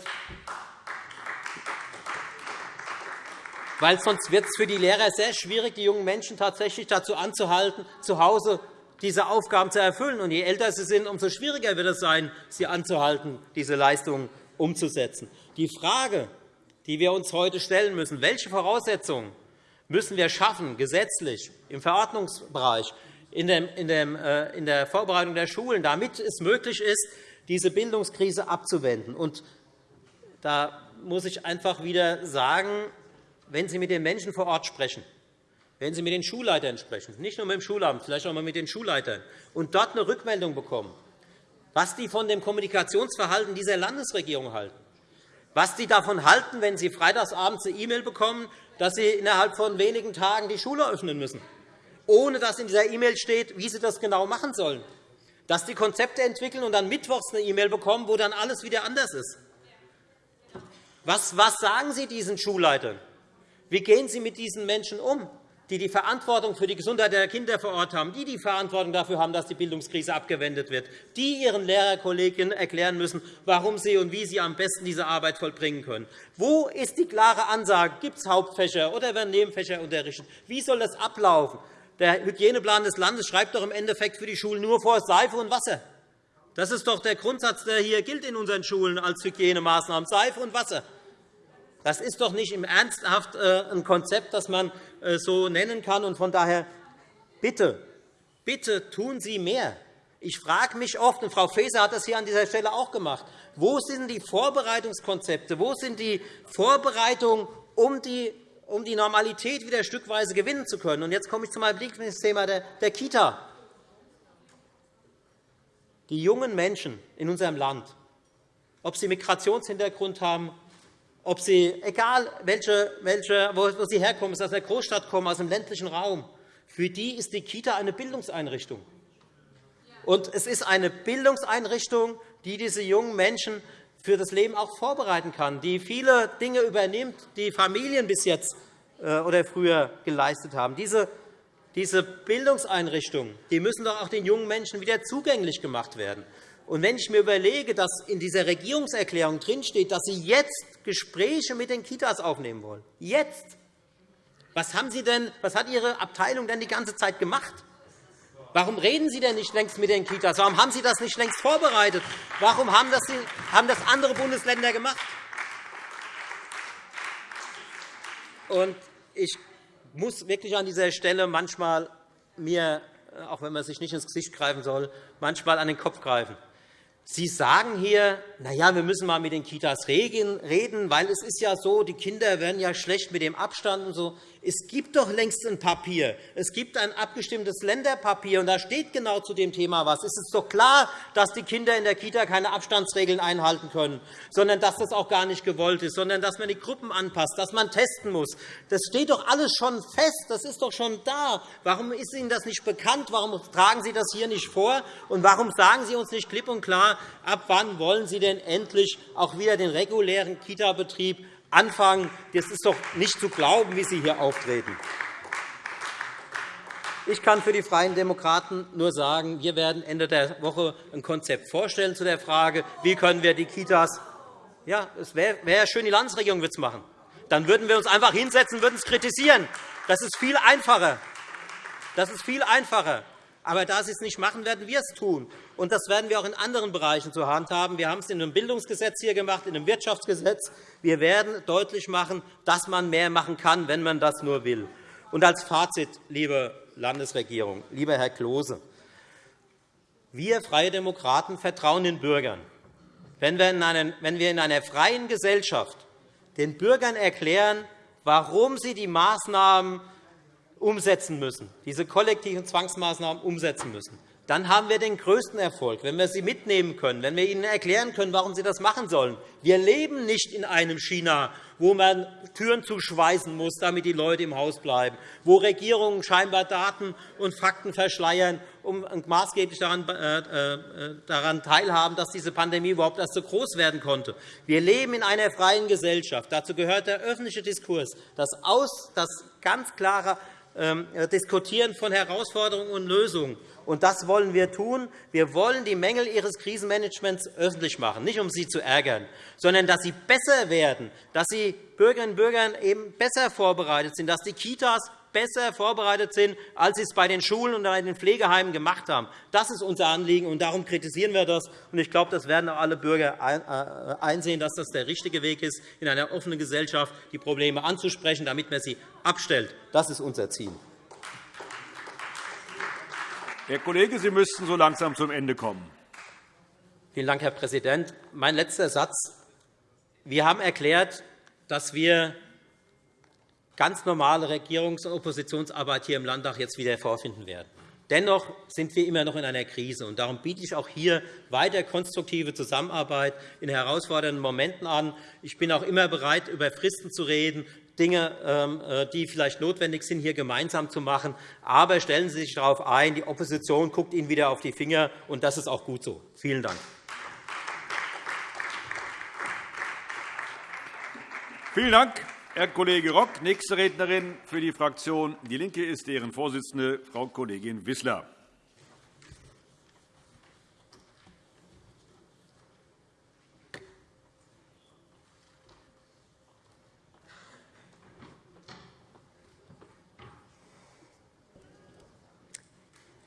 C: weil sonst wird es für die Lehrer sehr schwierig, die jungen Menschen tatsächlich dazu anzuhalten, zu Hause diese Aufgaben zu erfüllen. Und je älter sie sind, umso schwieriger wird es sein, sie anzuhalten, diese Leistungen umzusetzen. Die Frage, die wir uns heute stellen müssen, welche Voraussetzungen müssen wir schaffen, gesetzlich, im Verordnungsbereich, in äh, der Vorbereitung der Schulen, damit es möglich ist, diese Bildungskrise abzuwenden. Da muss ich einfach wieder sagen, wenn Sie mit den Menschen vor Ort sprechen, wenn Sie mit den Schulleitern sprechen, nicht nur mit dem Schulamt, vielleicht auch einmal mit den Schulleitern, und dort eine Rückmeldung bekommen, was die von dem Kommunikationsverhalten dieser Landesregierung halten, was die davon halten, wenn Sie freitagsabends eine E-Mail bekommen, dass Sie innerhalb von wenigen Tagen die Schule öffnen müssen, ohne dass in dieser E-Mail steht, wie Sie das genau machen sollen, dass die Konzepte entwickeln und dann mittwochs eine E-Mail bekommen, wo dann alles wieder anders ist. Was sagen Sie diesen Schulleitern? Wie gehen Sie mit diesen Menschen um, die die Verantwortung für die Gesundheit der Kinder vor Ort haben, die die Verantwortung dafür haben, dass die Bildungskrise abgewendet wird, die ihren Lehrerkolleginnen erklären müssen, warum sie und wie sie am besten diese Arbeit vollbringen können? Wo ist die klare Ansage? Gibt es Hauptfächer oder werden Nebenfächer unterrichtet? Wie soll das ablaufen? Der Hygieneplan des Landes schreibt doch im Endeffekt für die Schulen nur vor Seife und Wasser. Das ist doch der Grundsatz, der hier gilt in unseren Schulen als Hygienemaßnahmen, Seife und Wasser. Das ist doch nicht im Ernsthaft äh, ein Konzept, das man äh, so nennen kann. Von daher bitte, bitte tun Sie mehr. Ich frage mich oft, und Frau Faeser hat das hier an dieser Stelle auch gemacht, wo sind die Vorbereitungskonzepte, wo sind die Vorbereitungen, um die um die Normalität wieder stückweise gewinnen zu können. Und jetzt komme ich zu meinem Lieblingsthema der Kita. Die jungen Menschen in unserem Land, ob sie Migrationshintergrund haben ob sie, egal welche, welche, wo sie herkommen, aus der Großstadt kommen, aus dem ländlichen Raum, für die ist die Kita eine Bildungseinrichtung. Und es ist eine Bildungseinrichtung, die diese jungen Menschen für das Leben auch vorbereiten kann, die viele Dinge übernimmt, die Familien bis jetzt äh, oder früher geleistet haben. Diese, diese Bildungseinrichtungen die müssen doch auch den jungen Menschen wieder zugänglich gemacht werden. Und wenn ich mir überlege, dass in dieser Regierungserklärung drinsteht, dass Sie jetzt Gespräche mit den Kitas aufnehmen wollen, jetzt, was, haben Sie denn, was hat Ihre Abteilung denn die ganze Zeit gemacht? Warum reden Sie denn nicht längst mit den Kitas? Warum haben Sie das nicht längst vorbereitet? Warum haben das, haben das andere Bundesländer gemacht? Und ich muss wirklich an dieser Stelle manchmal mir, auch wenn man sich nicht ins Gesicht greifen soll, manchmal an den Kopf greifen. Sie sagen hier, na ja, wir müssen mal mit den Kitas reden, weil es ist ja so, die Kinder werden ja schlecht mit dem Abstand und so. Es gibt doch längst ein Papier. Es gibt ein abgestimmtes Länderpapier, und da steht genau zu dem Thema was. Es ist doch klar, dass die Kinder in der Kita keine Abstandsregeln einhalten können, sondern dass das auch gar nicht gewollt ist, sondern dass man die Gruppen anpasst, dass man testen muss. Das steht doch alles schon fest. Das ist doch schon da. Warum ist Ihnen das nicht bekannt? Warum tragen Sie das hier nicht vor? Und warum sagen Sie uns nicht klipp und klar, ab wann wollen Sie denn endlich auch wieder den regulären Kita-Betrieb anfangen. Das ist doch nicht zu glauben, wie Sie hier auftreten. Ich kann für die Freien Demokraten nur sagen, wir werden Ende der Woche ein Konzept vorstellen zu der Frage, wie können wir die Kitas ja, es wäre wär schön, die Landesregierung würde es machen. Dann würden wir uns einfach hinsetzen und würden es kritisieren. Das ist viel einfacher. Das ist viel einfacher. Aber da Sie es nicht machen, werden wir es tun. Und das werden wir auch in anderen Bereichen zur Hand haben. Wir haben es in einem Bildungsgesetz hier gemacht, in einem Wirtschaftsgesetz. Wir werden deutlich machen, dass man mehr machen kann, wenn man das nur will. Und als Fazit, liebe Landesregierung, lieber Herr Klose, wir Freie Demokraten vertrauen den Bürgern. Wenn wir in einer freien Gesellschaft den Bürgern erklären, warum sie die Maßnahmen umsetzen müssen, diese kollektiven Zwangsmaßnahmen umsetzen müssen, dann haben wir den größten Erfolg, wenn wir sie mitnehmen können, wenn wir ihnen erklären können, warum sie das machen sollen. Wir leben nicht in einem China, wo man Türen zuschweißen muss, damit die Leute im Haus bleiben, wo Regierungen scheinbar Daten und Fakten verschleiern und maßgeblich daran, äh, äh, daran teilhaben, dass diese Pandemie überhaupt erst so groß werden konnte. Wir leben in einer freien Gesellschaft. Dazu gehört der öffentliche Diskurs, das, aus, das ganz klare ähm, Diskutieren von Herausforderungen und Lösungen. Und das wollen wir tun. Wir wollen die Mängel Ihres Krisenmanagements öffentlich machen, nicht um Sie zu ärgern, sondern dass sie besser werden, dass die Bürgerinnen und Bürger eben besser vorbereitet sind, dass die Kitas besser vorbereitet sind, als sie es bei den Schulen und bei den Pflegeheimen gemacht haben. Das ist unser Anliegen, und darum kritisieren wir das. Ich glaube, das werden auch alle Bürger äh, einsehen, dass das der richtige Weg ist, in einer offenen Gesellschaft die Probleme anzusprechen, damit man sie abstellt. Das ist unser Ziel.
A: Herr Kollege, Sie müssten so langsam zum Ende kommen.
C: Vielen Dank, Herr Präsident. Mein letzter Satz. Wir haben erklärt, dass wir ganz normale Regierungs- und Oppositionsarbeit hier im Landtag jetzt wieder vorfinden werden. Dennoch sind wir immer noch in einer Krise. und Darum biete ich auch hier weiter konstruktive Zusammenarbeit in herausfordernden Momenten an. Ich bin auch immer bereit, über Fristen zu reden, Dinge, ähm, äh, die vielleicht notwendig sind, hier gemeinsam zu machen. Aber stellen Sie sich darauf ein, die Opposition guckt Ihnen wieder auf die Finger, und das ist auch gut so. Vielen Dank.
A: Vielen Dank, Herr Kollege Rock. Nächste Rednerin für die Fraktion DIE LINKE ist deren Vorsitzende, Frau Kollegin Wissler.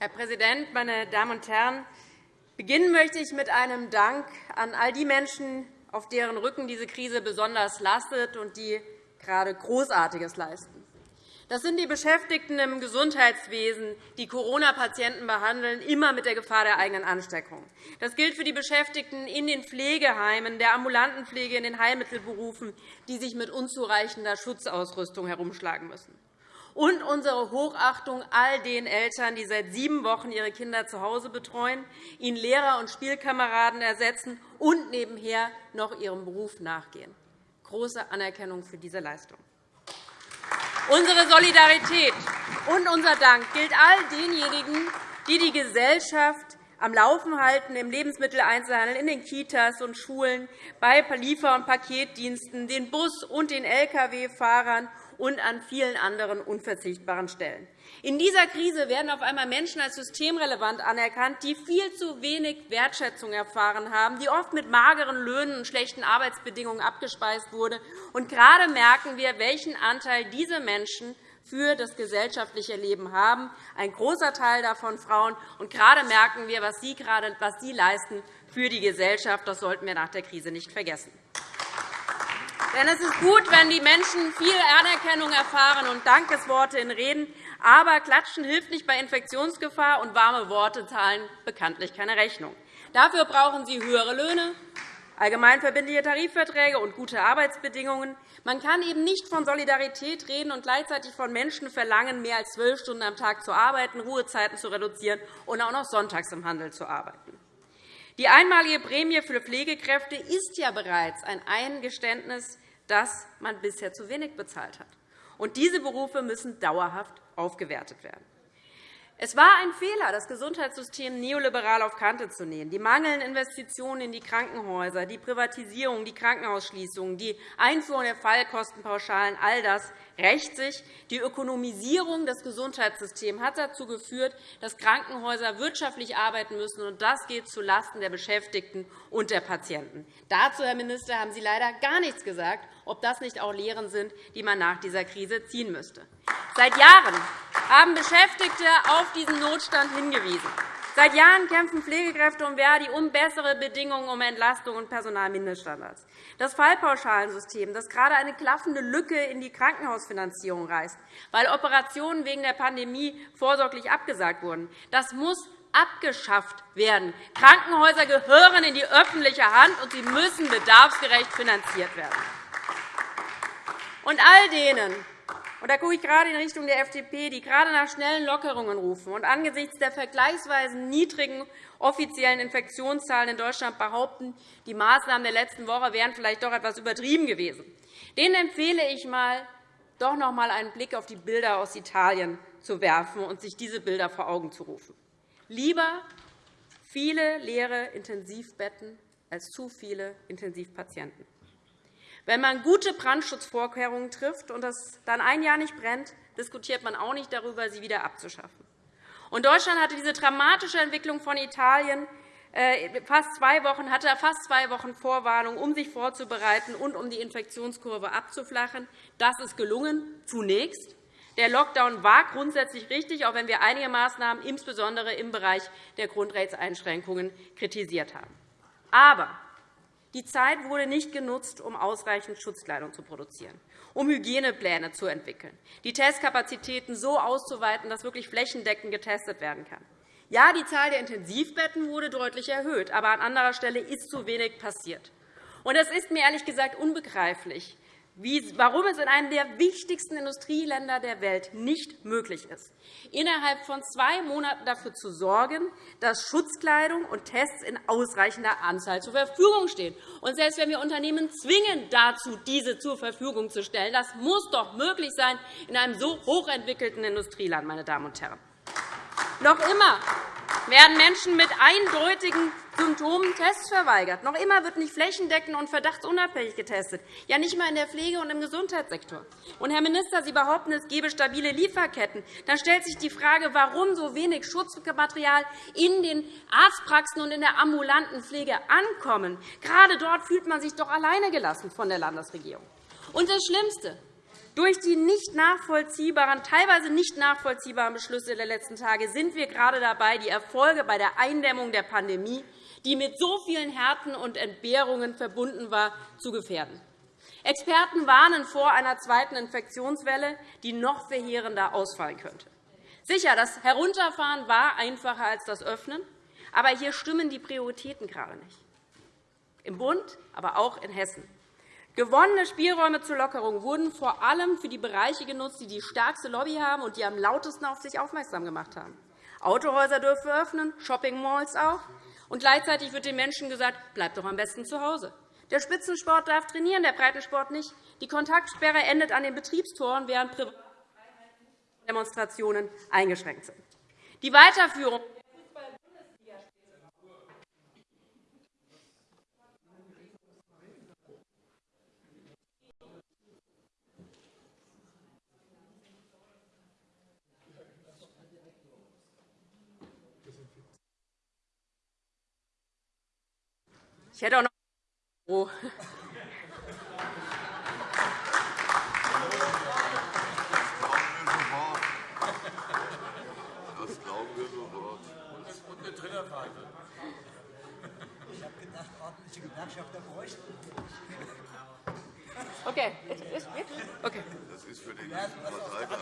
D: Herr Präsident, meine Damen und Herren! Beginnen möchte ich mit einem Dank an all die Menschen, auf deren Rücken diese Krise besonders lastet und die gerade Großartiges leisten. Das sind die Beschäftigten im Gesundheitswesen, die Corona-Patienten behandeln, immer mit der Gefahr der eigenen Ansteckung. Das gilt für die Beschäftigten in den Pflegeheimen, der ambulanten Pflege, in den Heilmittelberufen, die sich mit unzureichender Schutzausrüstung herumschlagen müssen und unsere Hochachtung all den Eltern, die seit sieben Wochen ihre Kinder zu Hause betreuen, ihnen Lehrer und Spielkameraden ersetzen und nebenher noch ihrem Beruf nachgehen. Große Anerkennung für diese Leistung. Unsere Solidarität und unser Dank gilt all denjenigen, die die Gesellschaft am Laufen halten im Lebensmitteleinzelhandel, in den Kitas und Schulen, bei Liefer- und Paketdiensten, den Bus- und den Lkw-Fahrern und an vielen anderen unverzichtbaren Stellen. In dieser Krise werden auf einmal Menschen als systemrelevant anerkannt, die viel zu wenig Wertschätzung erfahren haben, die oft mit mageren Löhnen und schlechten Arbeitsbedingungen abgespeist wurde. Und gerade merken wir, welchen Anteil diese Menschen für das gesellschaftliche Leben haben, ein großer Teil davon Frauen. Und gerade merken wir, was sie, gerade, was sie leisten für die Gesellschaft. Das sollten wir nach der Krise nicht vergessen. Denn es ist gut, wenn die Menschen viel Anerkennung erfahren und Dankesworte in Reden. Aber Klatschen hilft nicht bei Infektionsgefahr, und warme Worte zahlen bekanntlich keine Rechnung. Dafür brauchen sie höhere Löhne, allgemeinverbindliche Tarifverträge und gute Arbeitsbedingungen. Man kann eben nicht von Solidarität reden und gleichzeitig von Menschen verlangen, mehr als zwölf Stunden am Tag zu arbeiten, Ruhezeiten zu reduzieren und auch noch sonntags im Handel zu arbeiten. Die einmalige Prämie für Pflegekräfte ist ja bereits ein Eingeständnis, dass man bisher zu wenig bezahlt hat. Und diese Berufe müssen dauerhaft aufgewertet werden. Es war ein Fehler, das Gesundheitssystem neoliberal auf Kante zu nähen. Die mangelnden Investitionen in die Krankenhäuser, die Privatisierung, die Krankenhausschließungen, die Einführung der Fallkostenpauschalen, all das rächt sich. Die Ökonomisierung des Gesundheitssystems hat dazu geführt, dass Krankenhäuser wirtschaftlich arbeiten müssen, und das geht zulasten der Beschäftigten und der Patienten. Dazu, Herr Minister, haben Sie leider gar nichts gesagt, ob das nicht auch Lehren sind, die man nach dieser Krise ziehen müsste. Seit Jahren haben Beschäftigte auf diesen Notstand hingewiesen. Seit Jahren kämpfen Pflegekräfte und Verdi um bessere Bedingungen, um Entlastung und Personalmindeststandards. Das Fallpauschalensystem, das gerade eine klaffende Lücke in die Krankenhausfinanzierung reißt, weil Operationen wegen der Pandemie vorsorglich abgesagt wurden, das muss abgeschafft werden. Krankenhäuser gehören in die öffentliche Hand, und sie müssen bedarfsgerecht finanziert werden. Und all denen, Und da gucke ich gerade in Richtung der FDP, die gerade nach schnellen Lockerungen rufen und angesichts der vergleichsweise niedrigen offiziellen Infektionszahlen in Deutschland behaupten, die Maßnahmen der letzten Woche wären vielleicht doch etwas übertrieben gewesen. Denen empfehle ich mal, doch noch einmal einen Blick auf die Bilder aus Italien zu werfen und sich diese Bilder vor Augen zu rufen. Lieber viele leere Intensivbetten als zu viele Intensivpatienten. Wenn man gute Brandschutzvorkehrungen trifft und es dann ein Jahr nicht brennt, diskutiert man auch nicht darüber, sie wieder abzuschaffen. Und Deutschland hatte diese dramatische Entwicklung von Italien äh, fast zwei Wochen, hatte fast zwei Wochen Vorwarnung, um sich vorzubereiten und um die Infektionskurve abzuflachen. Das ist gelungen, zunächst. Der Lockdown war grundsätzlich richtig, auch wenn wir einige Maßnahmen, insbesondere im Bereich der Grundrechtseinschränkungen, kritisiert haben. Aber die Zeit wurde nicht genutzt, um ausreichend Schutzkleidung zu produzieren, um Hygienepläne zu entwickeln, die Testkapazitäten so auszuweiten, dass wirklich flächendeckend getestet werden kann. Ja, die Zahl der Intensivbetten wurde deutlich erhöht, aber an anderer Stelle ist zu wenig passiert. Es ist mir ehrlich gesagt unbegreiflich, warum es in einem der wichtigsten Industrieländer der Welt nicht möglich ist, innerhalb von zwei Monaten dafür zu sorgen, dass Schutzkleidung und Tests in ausreichender Anzahl zur Verfügung stehen. Und selbst wenn wir Unternehmen zwingen, dazu diese zur Verfügung zu stellen, das muss doch möglich sein in einem so hochentwickelten Industrieland, meine Damen und Herren. Noch immer werden Menschen mit eindeutigen Symptomen Tests verweigert. Noch immer wird nicht flächendeckend und verdachtsunabhängig getestet, ja nicht einmal in der Pflege und im Gesundheitssektor. Und, Herr Minister, Sie behaupten, es gebe stabile Lieferketten. Dann stellt sich die Frage, warum so wenig Schutzmaterial in den Arztpraxen und in der ambulanten Pflege ankommen. Gerade dort fühlt man sich doch alleine gelassen von der Landesregierung. Und das Schlimmste, durch die nicht nachvollziehbaren, teilweise nicht nachvollziehbaren Beschlüsse der letzten Tage sind wir gerade dabei, die Erfolge bei der Eindämmung der Pandemie, die mit so vielen Härten und Entbehrungen verbunden war, zu gefährden. Experten warnen vor einer zweiten Infektionswelle, die noch verheerender ausfallen könnte. Sicher, das Herunterfahren war einfacher als das Öffnen, aber hier stimmen die Prioritäten gerade nicht. Im Bund, aber auch in Hessen. Gewonnene Spielräume zur Lockerung wurden vor allem für die Bereiche genutzt, die die stärkste Lobby haben und die am lautesten auf sich aufmerksam gemacht haben. Autohäuser dürfen öffnen, Shoppingmalls auch. Und gleichzeitig wird den Menschen gesagt, bleibt doch am besten zu Hause. Der Spitzensport darf trainieren, der Breitensport nicht. Die Kontaktsperre endet an den Betriebstoren, während Demonstrationen eingeschränkt sind. Die Weiterführung Ich hätte auch noch oh. Das glauben wir sofort. Und eine Trillerpfeife. Ich habe gedacht, ordentliche Gewerkschafter bräuchten. Okay. okay. Das ist für den Verteidiger.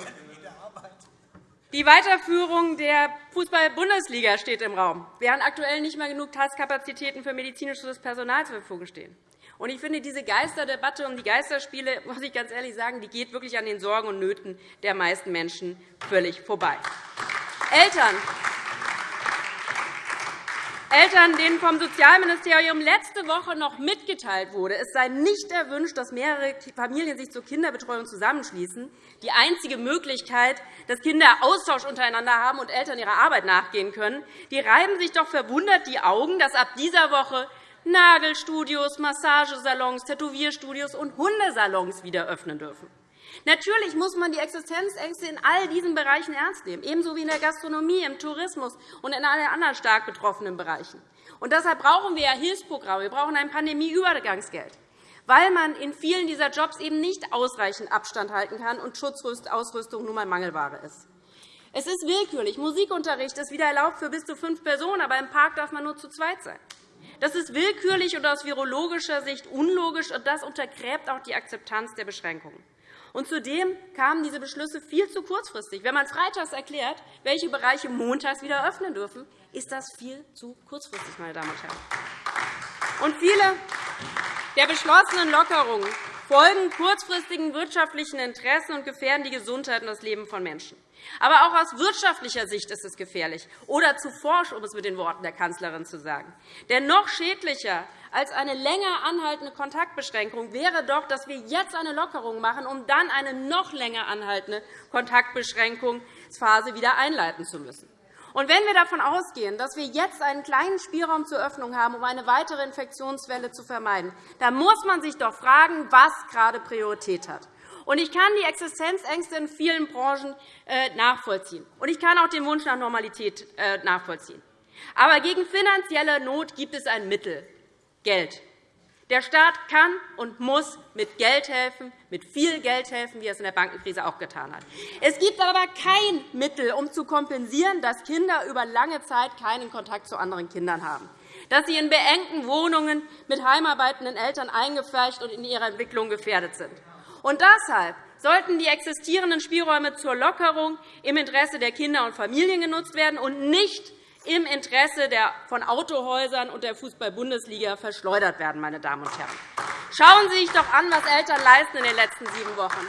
D: Die Weiterführung der Fußball-Bundesliga steht im Raum, während aktuell nicht mehr genug Testkapazitäten für medizinisches Personal zur Verfügung stehen. Ich finde, diese Geisterdebatte um die Geisterspiele, muss ich ganz ehrlich sagen, die geht wirklich an den Sorgen und Nöten der meisten Menschen völlig vorbei. Eltern, Eltern, denen vom Sozialministerium letzte Woche noch mitgeteilt wurde, es sei nicht erwünscht, dass mehrere Familien sich zur Kinderbetreuung zusammenschließen, die einzige Möglichkeit, dass Kinder Austausch untereinander haben und Eltern ihrer Arbeit nachgehen können, die reiben sich doch verwundert die Augen, dass ab dieser Woche Nagelstudios, Massagesalons, Tätowierstudios und Hundesalons wieder öffnen dürfen. Natürlich muss man die Existenzängste in all diesen Bereichen ernst nehmen, ebenso wie in der Gastronomie, im Tourismus und in allen anderen stark betroffenen Bereichen. Und deshalb brauchen wir Hilfsprogramme. Wir brauchen ein Pandemieübergangsgeld, weil man in vielen dieser Jobs eben nicht ausreichend Abstand halten kann und Schutzausrüstung nun einmal Mangelware ist. Es ist willkürlich. Musikunterricht ist wieder erlaubt für bis zu fünf Personen, aber im Park darf man nur zu zweit sein. Das ist willkürlich und aus virologischer Sicht unlogisch, und das untergräbt auch die Akzeptanz der Beschränkungen. Und zudem kamen diese Beschlüsse viel zu kurzfristig. Wenn man freitags erklärt, welche Bereiche montags wieder öffnen dürfen, ist das viel zu kurzfristig, meine Damen und Herren. Und viele der beschlossenen Lockerungen folgen kurzfristigen wirtschaftlichen Interessen und gefährden die Gesundheit und das Leben von Menschen. Aber auch aus wirtschaftlicher Sicht ist es gefährlich oder zu forsch, um es mit den Worten der Kanzlerin zu sagen. Denn noch schädlicher als eine länger anhaltende Kontaktbeschränkung wäre doch, dass wir jetzt eine Lockerung machen, um dann eine noch länger anhaltende Kontaktbeschränkungsphase wieder einleiten zu müssen. Und wenn wir davon ausgehen, dass wir jetzt einen kleinen Spielraum zur Öffnung haben, um eine weitere Infektionswelle zu vermeiden, dann muss man sich doch fragen, was gerade Priorität hat. Und ich kann die Existenzängste in vielen Branchen äh, nachvollziehen. Und ich kann auch den Wunsch nach Normalität äh, nachvollziehen. Aber gegen finanzielle Not gibt es ein Mittel, Geld. Der Staat kann und muss mit Geld helfen, mit viel Geld helfen, wie er es in der Bankenkrise auch getan hat. Es gibt aber kein Mittel, um zu kompensieren, dass Kinder über lange Zeit keinen Kontakt zu anderen Kindern haben, dass sie in beengten Wohnungen mit heimarbeitenden Eltern eingefärbt und in ihrer Entwicklung gefährdet sind. Und deshalb sollten die existierenden Spielräume zur Lockerung im Interesse der Kinder und Familien genutzt werden und nicht im Interesse von Autohäusern und der Fußball-Bundesliga verschleudert werden. Meine Damen und Herren. Schauen Sie sich doch an, was Eltern leisten in den letzten sieben Wochen.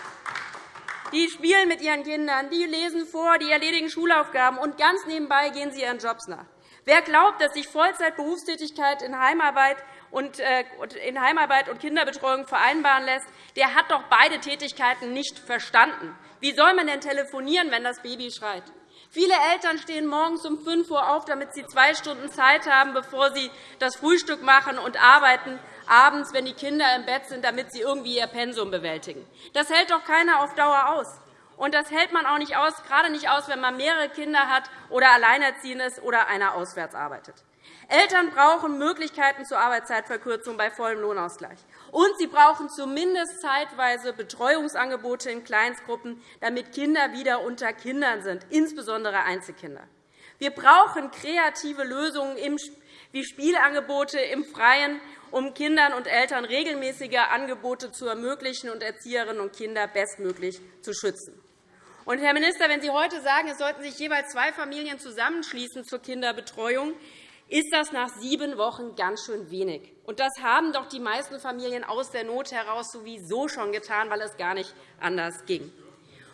D: Die spielen mit ihren Kindern, die lesen vor, die erledigen Schulaufgaben, und ganz nebenbei gehen sie ihren Jobs nach. Wer glaubt, dass sich Vollzeitberufstätigkeit in Heimarbeit und, äh, in Heimarbeit und Kinderbetreuung vereinbaren lässt, der hat doch beide Tätigkeiten nicht verstanden. Wie soll man denn telefonieren, wenn das Baby schreit? Viele Eltern stehen morgens um 5 Uhr auf, damit sie zwei Stunden Zeit haben, bevor sie das Frühstück machen und arbeiten abends, wenn die Kinder im Bett sind, damit sie irgendwie ihr Pensum bewältigen. Das hält doch keiner auf Dauer aus. Und das hält man auch nicht aus, gerade nicht aus, wenn man mehrere Kinder hat oder alleinerziehend ist oder einer auswärts arbeitet. Eltern brauchen Möglichkeiten zur Arbeitszeitverkürzung bei vollem Lohnausgleich. Und sie brauchen zumindest zeitweise Betreuungsangebote in Kleinstgruppen, damit Kinder wieder unter Kindern sind, insbesondere Einzelkinder. Wir brauchen kreative Lösungen wie Spielangebote im Freien, um Kindern und Eltern regelmäßige Angebote zu ermöglichen und Erzieherinnen und Kinder bestmöglich zu schützen. Und, Herr Minister, wenn Sie heute sagen, es sollten sich jeweils zwei Familien zusammenschließen zur Kinderbetreuung, ist das nach sieben Wochen ganz schön wenig. Und das haben doch die meisten Familien aus der Not heraus sowieso schon getan, weil es gar nicht anders ging.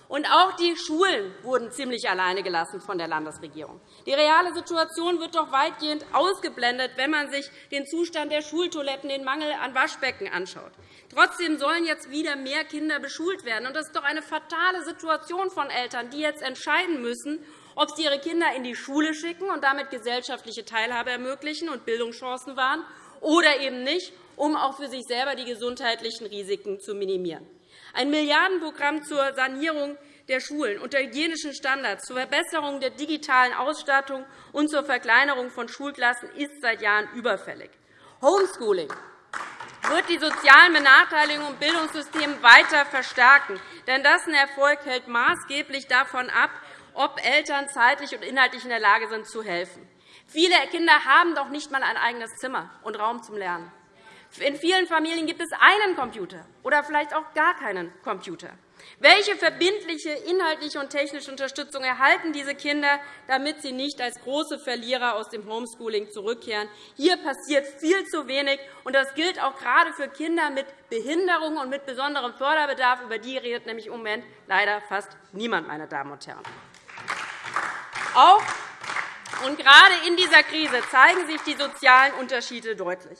D: Und auch die Schulen wurden ziemlich alleine gelassen von der Landesregierung. Die reale Situation wird doch weitgehend ausgeblendet, wenn man sich den Zustand der Schultoiletten, den Mangel an Waschbecken anschaut. Trotzdem sollen jetzt wieder mehr Kinder beschult werden. Das ist doch eine fatale Situation von Eltern, die jetzt entscheiden müssen, ob sie ihre Kinder in die Schule schicken und damit gesellschaftliche Teilhabe ermöglichen und Bildungschancen wahren, oder eben nicht, um auch für sich selber die gesundheitlichen Risiken zu minimieren. Ein Milliardenprogramm zur Sanierung der Schulen unter hygienischen Standards, zur Verbesserung der digitalen Ausstattung und zur Verkleinerung von Schulklassen ist seit Jahren überfällig. Homeschooling wird die sozialen Benachteiligungen im Bildungssystem weiter verstärken. Denn dessen Erfolg hält maßgeblich davon ab, ob Eltern zeitlich und inhaltlich in der Lage sind, zu helfen. Viele Kinder haben doch nicht einmal ein eigenes Zimmer und Raum zum Lernen. In vielen Familien gibt es einen Computer oder vielleicht auch gar keinen Computer. Welche verbindliche inhaltliche und technische Unterstützung erhalten diese Kinder, damit sie nicht als große Verlierer aus dem Homeschooling zurückkehren? Hier passiert viel zu wenig, und das gilt auch gerade für Kinder mit Behinderung und mit besonderem Förderbedarf. Über die redet nämlich im Moment leider fast niemand, meine Damen und Herren. Auch und gerade in dieser Krise zeigen sich die sozialen Unterschiede deutlich.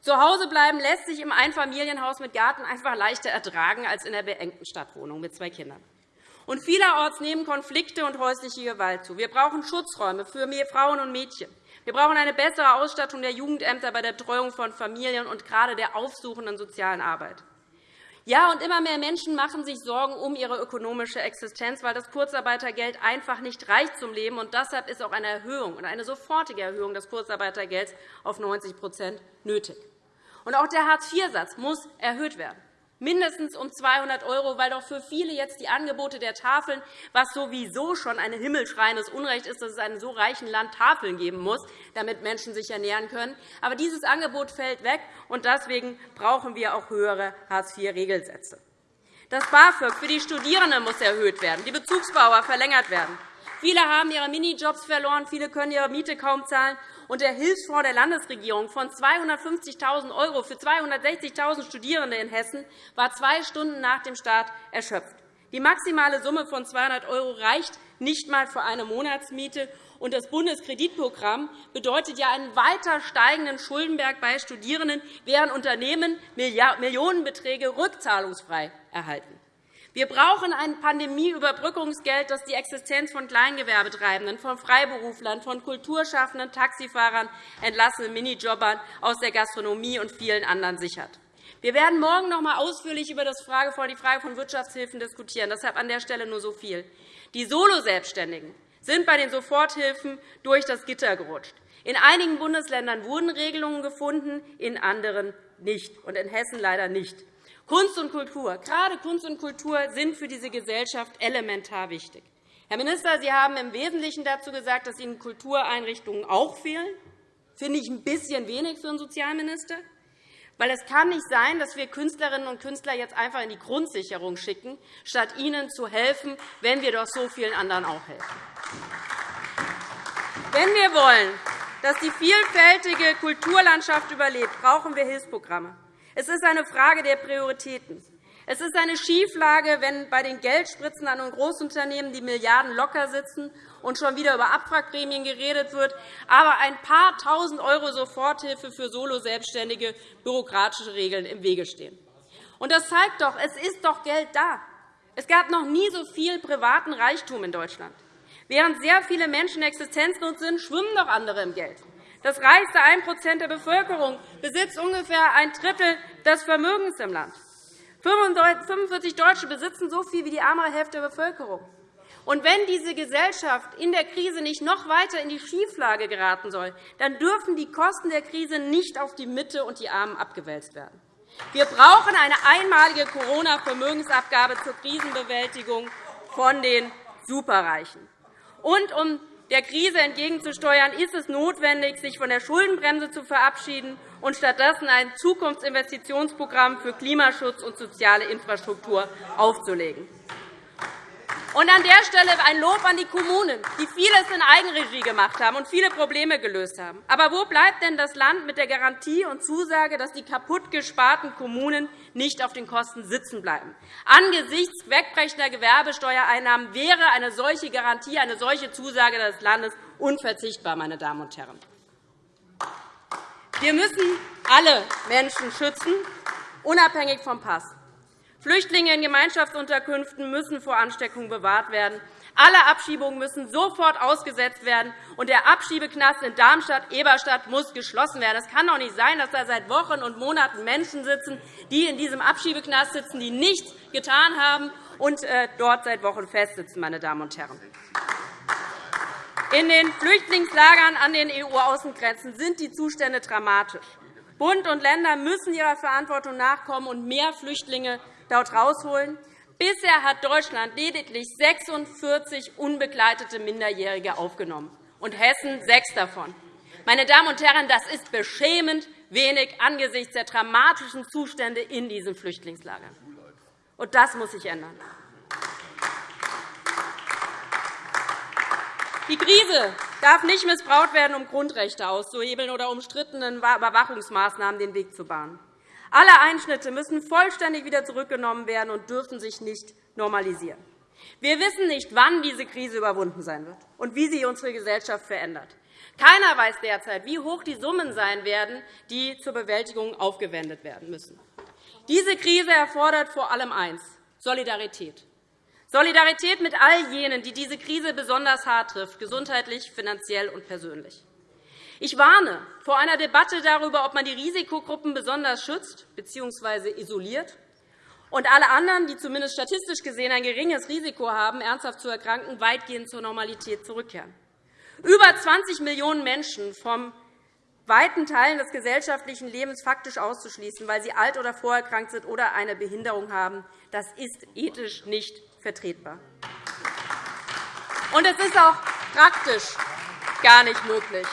D: Zu Hause bleiben lässt sich im Einfamilienhaus mit Garten einfach leichter ertragen als in der beengten Stadtwohnung mit zwei Kindern. Und vielerorts nehmen Konflikte und häusliche Gewalt zu. Wir brauchen Schutzräume für Frauen und Mädchen. Wir brauchen eine bessere Ausstattung der Jugendämter bei der Betreuung von Familien und gerade der aufsuchenden sozialen Arbeit. Ja, und immer mehr Menschen machen sich Sorgen um ihre ökonomische Existenz, weil das Kurzarbeitergeld einfach nicht reicht zum Leben. Und deshalb ist auch eine Erhöhung, eine sofortige Erhöhung des Kurzarbeitergelds auf 90% nötig. Und auch der Hartz-IV-Satz muss erhöht werden mindestens um 200 €, weil doch für viele jetzt die Angebote der Tafeln, was sowieso schon ein himmelschreiendes Unrecht ist, dass es in einem so reichen Land Tafeln geben muss, damit Menschen sich ernähren können. Aber dieses Angebot fällt weg, und deswegen brauchen wir auch höhere Hartz-IV-Regelsätze. Das BAföG für die Studierenden muss erhöht werden, die Bezugsbauer verlängert werden. Viele haben ihre Minijobs verloren, viele können ihre Miete kaum zahlen, und der Hilfsfonds der Landesregierung von 250.000 € für 260.000 Studierende in Hessen war zwei Stunden nach dem Start erschöpft. Die maximale Summe von 200 € reicht nicht einmal für eine Monatsmiete. Und das Bundeskreditprogramm bedeutet ja einen weiter steigenden Schuldenberg bei Studierenden, während Unternehmen Millionenbeträge rückzahlungsfrei erhalten. Wir brauchen ein Pandemieüberbrückungsgeld, das die Existenz von Kleingewerbetreibenden, von Freiberuflern, von Kulturschaffenden, Taxifahrern, entlassenen Minijobbern aus der Gastronomie und vielen anderen sichert. Wir werden morgen noch einmal ausführlich über die Frage von Wirtschaftshilfen diskutieren. Deshalb an der Stelle nur so viel. Die Soloselbstständigen sind bei den Soforthilfen durch das Gitter gerutscht. In einigen Bundesländern wurden Regelungen gefunden, in anderen nicht, und in Hessen leider nicht. Kunst und Kultur, gerade Kunst und Kultur sind für diese Gesellschaft elementar wichtig. Herr Minister, Sie haben im Wesentlichen dazu gesagt, dass Ihnen Kultureinrichtungen auch fehlen. Das finde ich ein bisschen wenig für einen Sozialminister. Weil es kann nicht sein, dass wir Künstlerinnen und Künstler jetzt einfach in die Grundsicherung schicken, statt ihnen zu helfen, wenn wir doch so vielen anderen auch helfen. Wenn wir wollen, dass die vielfältige Kulturlandschaft überlebt, brauchen wir Hilfsprogramme. Es ist eine Frage der Prioritäten. Es ist eine Schieflage, wenn bei den Geldspritzen an Großunternehmen die Milliarden locker sitzen und schon wieder über Abwrackprämien geredet wird, aber ein paar Tausend € Soforthilfe für Solo-Selbstständige bürokratische Regeln im Wege stehen. Das zeigt doch, es ist doch Geld da. Es gab noch nie so viel privaten Reichtum in Deutschland. Während sehr viele Menschen existenzlos sind, schwimmen doch andere im Geld. Das reichste 1% der Bevölkerung besitzt ungefähr ein Drittel des Vermögens im Land. 45 Deutsche besitzen so viel wie die arme Hälfte der Bevölkerung. Und wenn diese Gesellschaft in der Krise nicht noch weiter in die Schieflage geraten soll, dann dürfen die Kosten der Krise nicht auf die Mitte und die Armen abgewälzt werden. Wir brauchen eine einmalige Corona-Vermögensabgabe zur Krisenbewältigung von den Superreichen. Und um der Krise entgegenzusteuern, ist es notwendig, sich von der Schuldenbremse zu verabschieden und stattdessen ein Zukunftsinvestitionsprogramm für Klimaschutz und soziale Infrastruktur aufzulegen. Und an der Stelle ein Lob an die Kommunen, die vieles in Eigenregie gemacht haben und viele Probleme gelöst haben. Aber wo bleibt denn das Land mit der Garantie und Zusage, dass die kaputt gesparten Kommunen nicht auf den Kosten sitzen bleiben? Angesichts wegbrechender Gewerbesteuereinnahmen wäre eine solche Garantie, eine solche Zusage des Landes unverzichtbar. Meine Damen und Herren. Wir müssen alle Menschen schützen, unabhängig vom Pass. Flüchtlinge in Gemeinschaftsunterkünften müssen vor Ansteckung bewahrt werden. Alle Abschiebungen müssen sofort ausgesetzt werden, und der Abschiebeknast in Darmstadt-Eberstadt muss geschlossen werden. Es kann doch nicht sein, dass da seit Wochen und Monaten Menschen sitzen, die in diesem Abschiebeknast sitzen, die nichts getan haben und äh, dort seit Wochen festsitzen. Meine Damen und Herren. In den Flüchtlingslagern an den EU-Außengrenzen sind die Zustände dramatisch. Bund und Länder müssen ihrer Verantwortung nachkommen und mehr Flüchtlinge dort herausholen. Bisher hat Deutschland lediglich 46 unbegleitete Minderjährige aufgenommen, und Hessen sechs davon. Meine Damen und Herren, das ist beschämend wenig angesichts der dramatischen Zustände in diesen Flüchtlingslagern. Und das muss sich ändern. Die Krise darf nicht missbraucht werden, um Grundrechte auszuhebeln oder umstrittenen Überwachungsmaßnahmen den Weg zu bahnen. Alle Einschnitte müssen vollständig wieder zurückgenommen werden und dürfen sich nicht normalisieren. Wir wissen nicht, wann diese Krise überwunden sein wird und wie sie unsere Gesellschaft verändert. Keiner weiß derzeit, wie hoch die Summen sein werden, die zur Bewältigung aufgewendet werden müssen. Diese Krise erfordert vor allem eins Solidarität. Solidarität mit all jenen, die diese Krise besonders hart trifft, gesundheitlich, finanziell und persönlich. Ich warne vor einer Debatte darüber, ob man die Risikogruppen besonders schützt bzw. isoliert und alle anderen, die zumindest statistisch gesehen ein geringes Risiko haben, ernsthaft zu erkranken, weitgehend zur Normalität zurückkehren. Über 20 Millionen Menschen vom weiten Teilen des gesellschaftlichen Lebens faktisch auszuschließen, weil sie alt oder vorerkrankt sind oder eine Behinderung haben, das ist ethisch nicht vertretbar. Und es ist auch praktisch gar nicht möglich.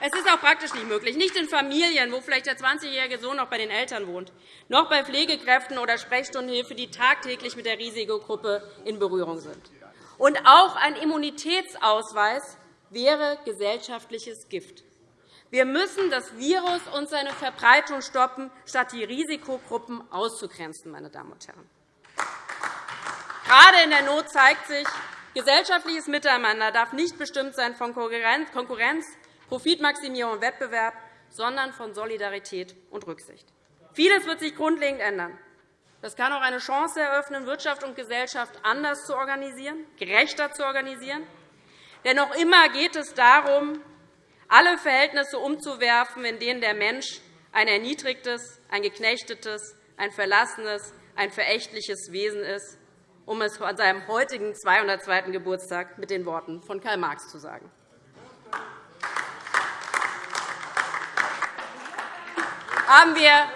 D: Es ist auch praktisch nicht möglich, nicht in Familien, wo vielleicht der 20-jährige Sohn noch bei den Eltern wohnt, noch bei Pflegekräften oder Sprechstundenhilfe, die tagtäglich mit der Risikogruppe in Berührung sind. Und auch ein Immunitätsausweis wäre gesellschaftliches Gift. Wir müssen das Virus und seine Verbreitung stoppen, statt die Risikogruppen auszugrenzen. Meine Damen und Herren. Gerade in der Not zeigt sich, gesellschaftliches Miteinander darf nicht bestimmt sein von Konkurrenz, Profitmaximierung und Wettbewerb, sondern von Solidarität und Rücksicht. Vieles wird sich grundlegend ändern. Das kann auch eine Chance eröffnen, Wirtschaft und Gesellschaft anders zu organisieren, gerechter zu organisieren. Denn noch immer geht es darum, alle Verhältnisse umzuwerfen, in denen der Mensch ein erniedrigtes, ein geknechtetes, ein verlassenes, ein verächtliches Wesen ist, um es an seinem heutigen 202. Geburtstag mit den Worten von Karl Marx zu sagen. Haben wir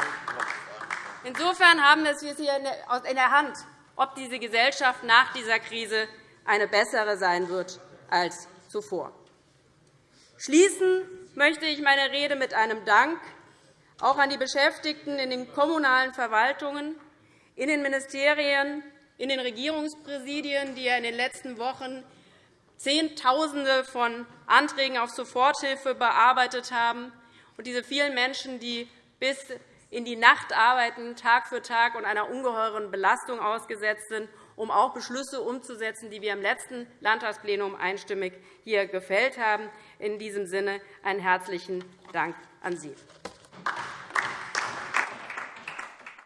D: Insofern haben wir es hier in der Hand, ob diese Gesellschaft nach dieser Krise eine bessere sein wird als zuvor. Schließen möchte ich meine Rede mit einem Dank auch an die Beschäftigten in den kommunalen Verwaltungen, in den Ministerien, in den Regierungspräsidien, die in den letzten Wochen Zehntausende von Anträgen auf Soforthilfe bearbeitet haben, und diese vielen Menschen, die bis in die Nacht arbeiten, Tag für Tag und einer ungeheuren Belastung ausgesetzt sind, um auch Beschlüsse umzusetzen, die wir im letzten Landtagsplenum einstimmig hier gefällt haben. In diesem Sinne einen herzlichen Dank an Sie.